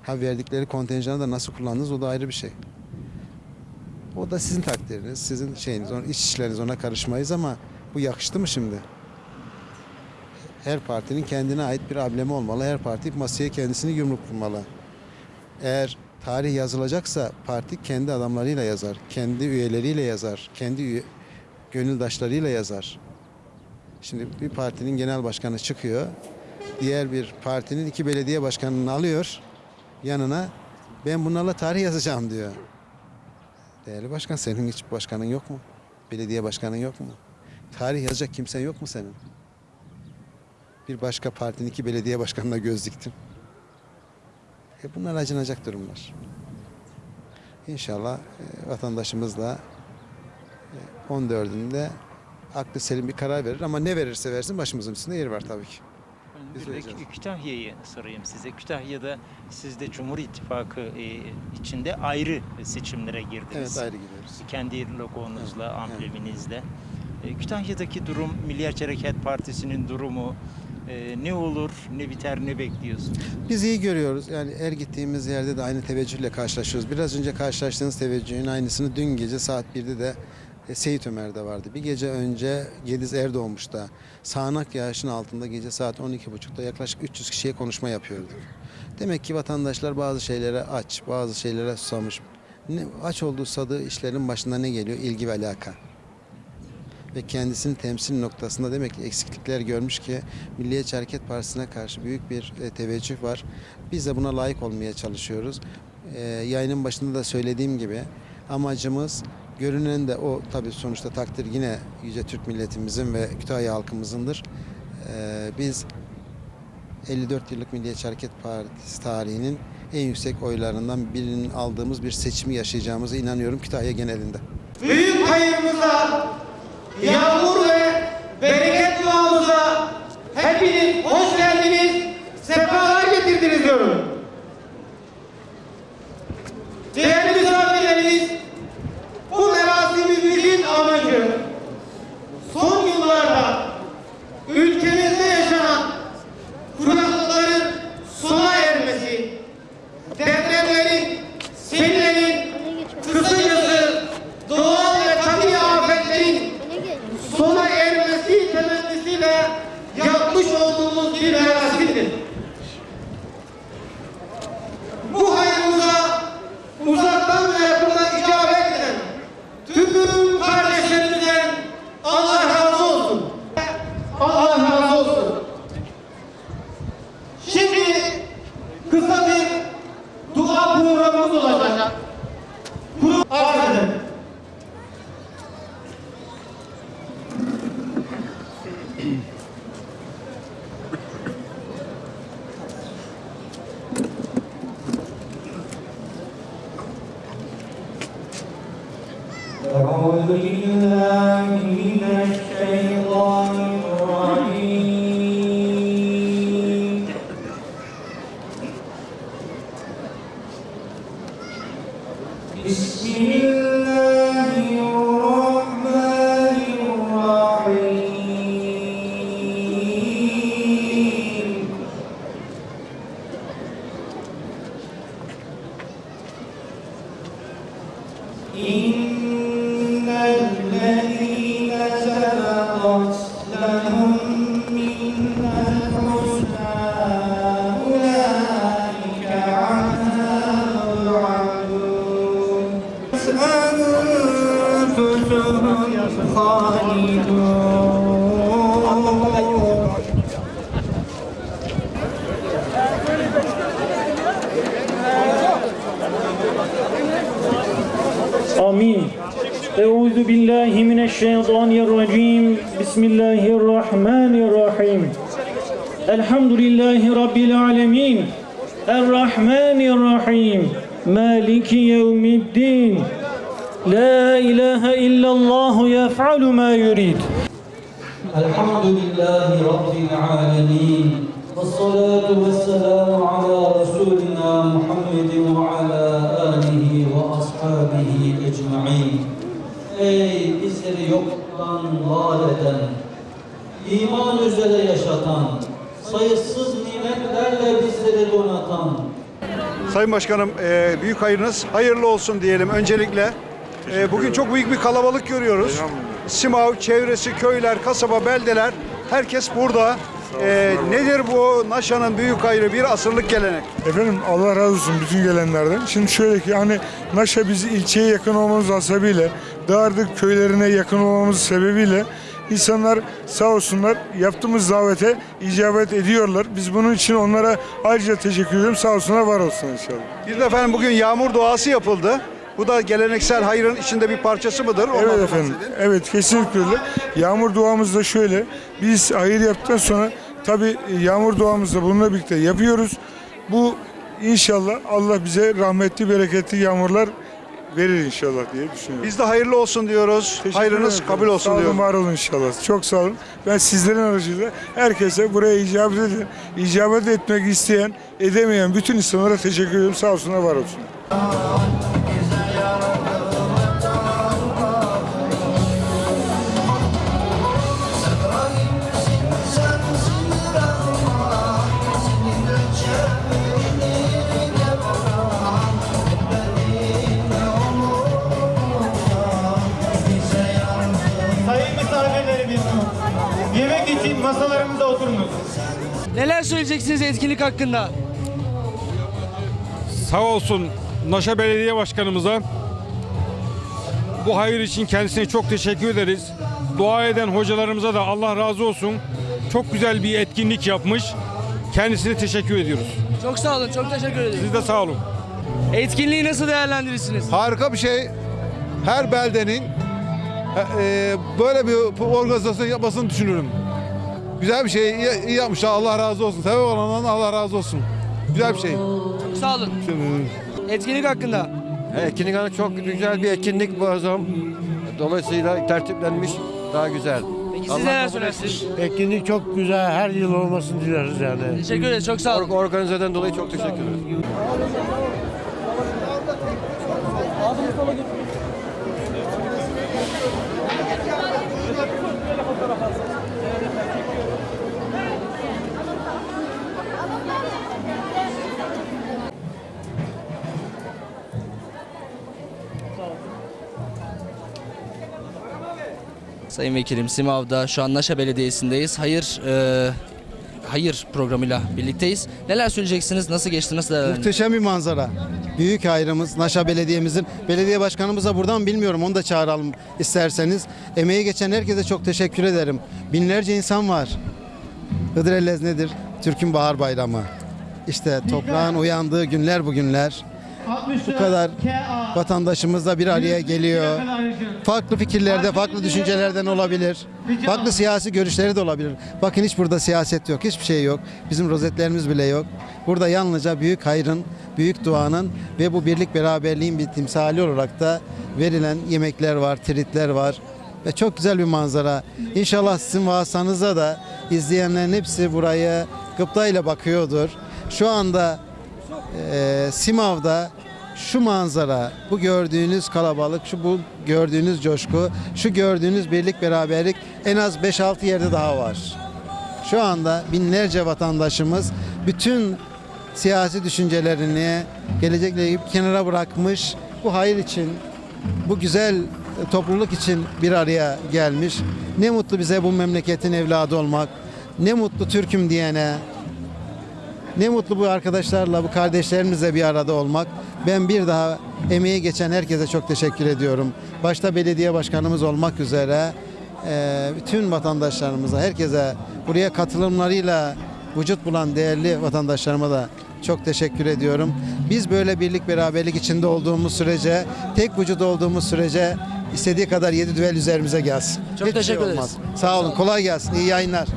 Speaker 1: Ha verdikleri kontenjanı da nasıl kullandınız o da ayrı bir şey. O da sizin takdiriniz, sizin şeyiniz, iç işleriniz ona karışmayız ama bu yakıştı mı şimdi? Her partinin kendine ait bir ablemi olmalı. Her parti masaya kendisini yumruk vurmalı. Eğer tarih yazılacaksa parti kendi adamlarıyla yazar, kendi üyeleriyle yazar, kendi üye, gönüldaşlarıyla yazar. Şimdi bir partinin genel başkanı çıkıyor, diğer bir partinin iki belediye başkanını alıyor yanına. Ben bunlarla tarih yazacağım diyor. Değerli başkan senin hiç başkanın yok mu? Belediye başkanın yok mu? Tarih yazacak kimsen yok mu senin? Bir başka partinin iki belediye başkanına göz diktim. E bunlar acınacak durumlar. İnşallah e, vatandaşımız da e, 14'ünde aklı selim bir karar verir ama ne verirse versin başımızın üstünde yeri var tabii ki. Biz
Speaker 2: Bir de. Kütahya'yı sorayım size. Kütahya'da siz de Cumhur İttifakı e, içinde ayrı seçimlere girdiniz.
Speaker 1: Evet ayrı gidiyoruz.
Speaker 2: Kendi logonuzla,
Speaker 1: Evet,
Speaker 2: ambleminizle. E, Kütahya'daki durum, Milliyetçi Hareket Partisi'nin durumu e, ne olur, ne biter, ne bekliyorsunuz?
Speaker 1: Biz iyi görüyoruz. Yani her gittiğimiz yerde de aynı teveccühle karşılaşıyoruz. Biraz önce karşılaştığınız teveccühün aynısını dün gece saat 1'de de e, Seyit Ömer'de vardı. Bir gece önce Gediz Erdoğmuş'ta sağanak yağışın altında gece saat 12.30'da yaklaşık 300 kişiye konuşma yapıyorduk. Demek ki vatandaşlar bazı şeylere aç, bazı şeylere susamış. Ne, aç olduğu sadığı işlerin başında ne geliyor? İlgi ve alaka ve kendisini temsil noktasında demek ki eksiklikler görmüş ki Milliyetçi Hareket Partisi'ne karşı büyük bir e, teveccüh var. Biz de buna layık olmaya çalışıyoruz. E, yayının başında da söylediğim gibi amacımız görünen de o tabii sonuçta takdir yine Yüce Türk milletimizin ve Kütahya halkımızındır. E, biz 54 yıllık Milliyetçi Hareket Partisi tarihinin en yüksek oylarından birinin aldığımız bir seçimi yaşayacağımıza inanıyorum Kütahya genelinde.
Speaker 3: büyük hayırımıza, yağmur ve bereket duamıza hepiniz hoş geldiniz, sefalar getirdiniz diyorum. Değerli misafirlerimiz, bu merasimimizin amacı
Speaker 4: büyük hayırınız hayırlı olsun diyelim öncelikle. E, bugün çok büyük bir kalabalık görüyoruz. Simav, çevresi, köyler, kasaba, beldeler herkes burada. E, nedir bu Naşa'nın büyük hayrı bir asırlık gelenek?
Speaker 5: Efendim Allah razı olsun bütün gelenlerden. Şimdi şöyle ki hani Naşa bizi ilçeye yakın olmamız hasebiyle, Dağardık köylerine yakın olmamız sebebiyle İnsanlar sağ olsunlar yaptığımız davete icabet ediyorlar. Biz bunun için onlara ayrıca teşekkür ediyorum. Sağ olsunlar, var olsun inşallah.
Speaker 4: Bir de efendim bugün yağmur duası yapıldı. Bu da geleneksel hayrın içinde bir parçası mıdır? Ondan
Speaker 5: Evet efendim.
Speaker 4: bahsedin.
Speaker 5: Evet kesinlikle öyle. Yağmur duamız da şöyle. Biz hayır yaptıktan sonra tabi yağmur duamızda bununla birlikte yapıyoruz. Bu inşallah Allah bize rahmetli bereketli yağmurlar verir inşallah diye düşünüyorum.
Speaker 4: Biz de hayırlı olsun diyoruz.
Speaker 5: Teşekkür
Speaker 4: Hayrınız
Speaker 5: ederim.
Speaker 4: kabul olsun
Speaker 5: Sağ olun,
Speaker 4: diyoruz.
Speaker 5: var olun inşallah. Çok sağ olun. Ben sizlerin aracılığıyla herkese buraya icabet eden, icabet etmek isteyen, edemeyen bütün insanlara teşekkür ediyorum. Sağ olsunlar, var olsun.
Speaker 6: Neler söyleyeceksiniz etkinlik hakkında?
Speaker 7: Sağ olsun Naşa Belediye Başkanımıza bu hayır için kendisine çok teşekkür ederiz. Dua eden hocalarımıza da Allah razı olsun. Çok güzel bir etkinlik yapmış. Kendisine teşekkür ediyoruz.
Speaker 6: Çok sağ olun, çok teşekkür ederim.
Speaker 7: Siz de sağ olun.
Speaker 6: Etkinliği nasıl değerlendirirsiniz?
Speaker 8: Harika bir şey. Her beldenin e, böyle bir organizasyon yapmasını düşünürüm. Güzel bir şey. iyi, iyi yapmışlar. Allah razı olsun. Sebep olandan Allah razı olsun. Güzel bir şey.
Speaker 6: Çok sağ olun. Etkinlik hakkında.
Speaker 9: Etkinlik hanı çok güzel bir etkinlik bu azam. Dolayısıyla tertiplenmiş daha güzel.
Speaker 6: Peki siz neler söylersiniz?
Speaker 10: Etkinlik çok güzel. Her yıl olmasını dileriz yani.
Speaker 6: Teşekkür ederiz, çok sağ olun.
Speaker 9: Or- Organizeden dolayı çok teşekkür ederiz.
Speaker 6: Sayın Vekilim, Simav'da şu an Naşa Belediyesi'ndeyiz. Hayır, e, hayır programıyla birlikteyiz. Neler söyleyeceksiniz? Nasıl geçti? Nasıl değerlendirdiniz?
Speaker 1: Muhteşem bir manzara. Büyük hayrımız Naşa Belediye'mizin. Belediye başkanımıza buradan bilmiyorum onu da çağıralım isterseniz. Emeği geçen herkese çok teşekkür ederim. Binlerce insan var. Hıdrellez nedir? Türk'ün Bahar Bayramı. İşte toprağın uyandığı günler bugünler. Bu kadar vatandaşımız da bir araya geliyor. Farklı fikirlerde, farklı düşüncelerden olabilir. Farklı siyasi görüşleri de olabilir. Bakın hiç burada siyaset yok, hiçbir şey yok. Bizim rozetlerimiz bile yok. Burada yalnızca büyük hayrın, büyük duanın ve bu birlik beraberliğin bir timsali olarak da verilen yemekler var, tritler var. Ve çok güzel bir manzara. İnşallah sizin vasıtanıza da izleyenlerin hepsi buraya gıptayla bakıyordur. Şu anda e, Simav'da şu manzara, bu gördüğünüz kalabalık, şu bu gördüğünüz coşku, şu gördüğünüz birlik beraberlik en az 5-6 yerde daha var. Şu anda binlerce vatandaşımız bütün siyasi düşüncelerini gelecekle ilgili kenara bırakmış. Bu hayır için, bu güzel topluluk için bir araya gelmiş. Ne mutlu bize bu memleketin evladı olmak. Ne mutlu Türk'üm diyene, ne mutlu bu arkadaşlarla, bu kardeşlerimizle bir arada olmak. Ben bir daha emeği geçen herkese çok teşekkür ediyorum. Başta belediye başkanımız olmak üzere eee, bütün vatandaşlarımıza, herkese buraya katılımlarıyla vücut bulan değerli vatandaşlarıma da çok teşekkür ediyorum. Biz böyle birlik beraberlik içinde olduğumuz sürece, tek vücut olduğumuz sürece istediği kadar yedi düvel üzerimize gelsin.
Speaker 6: Çok
Speaker 1: Hiçbir
Speaker 6: teşekkür
Speaker 1: şey
Speaker 6: ederiz.
Speaker 1: Sağ olun, kolay gelsin, iyi yayınlar.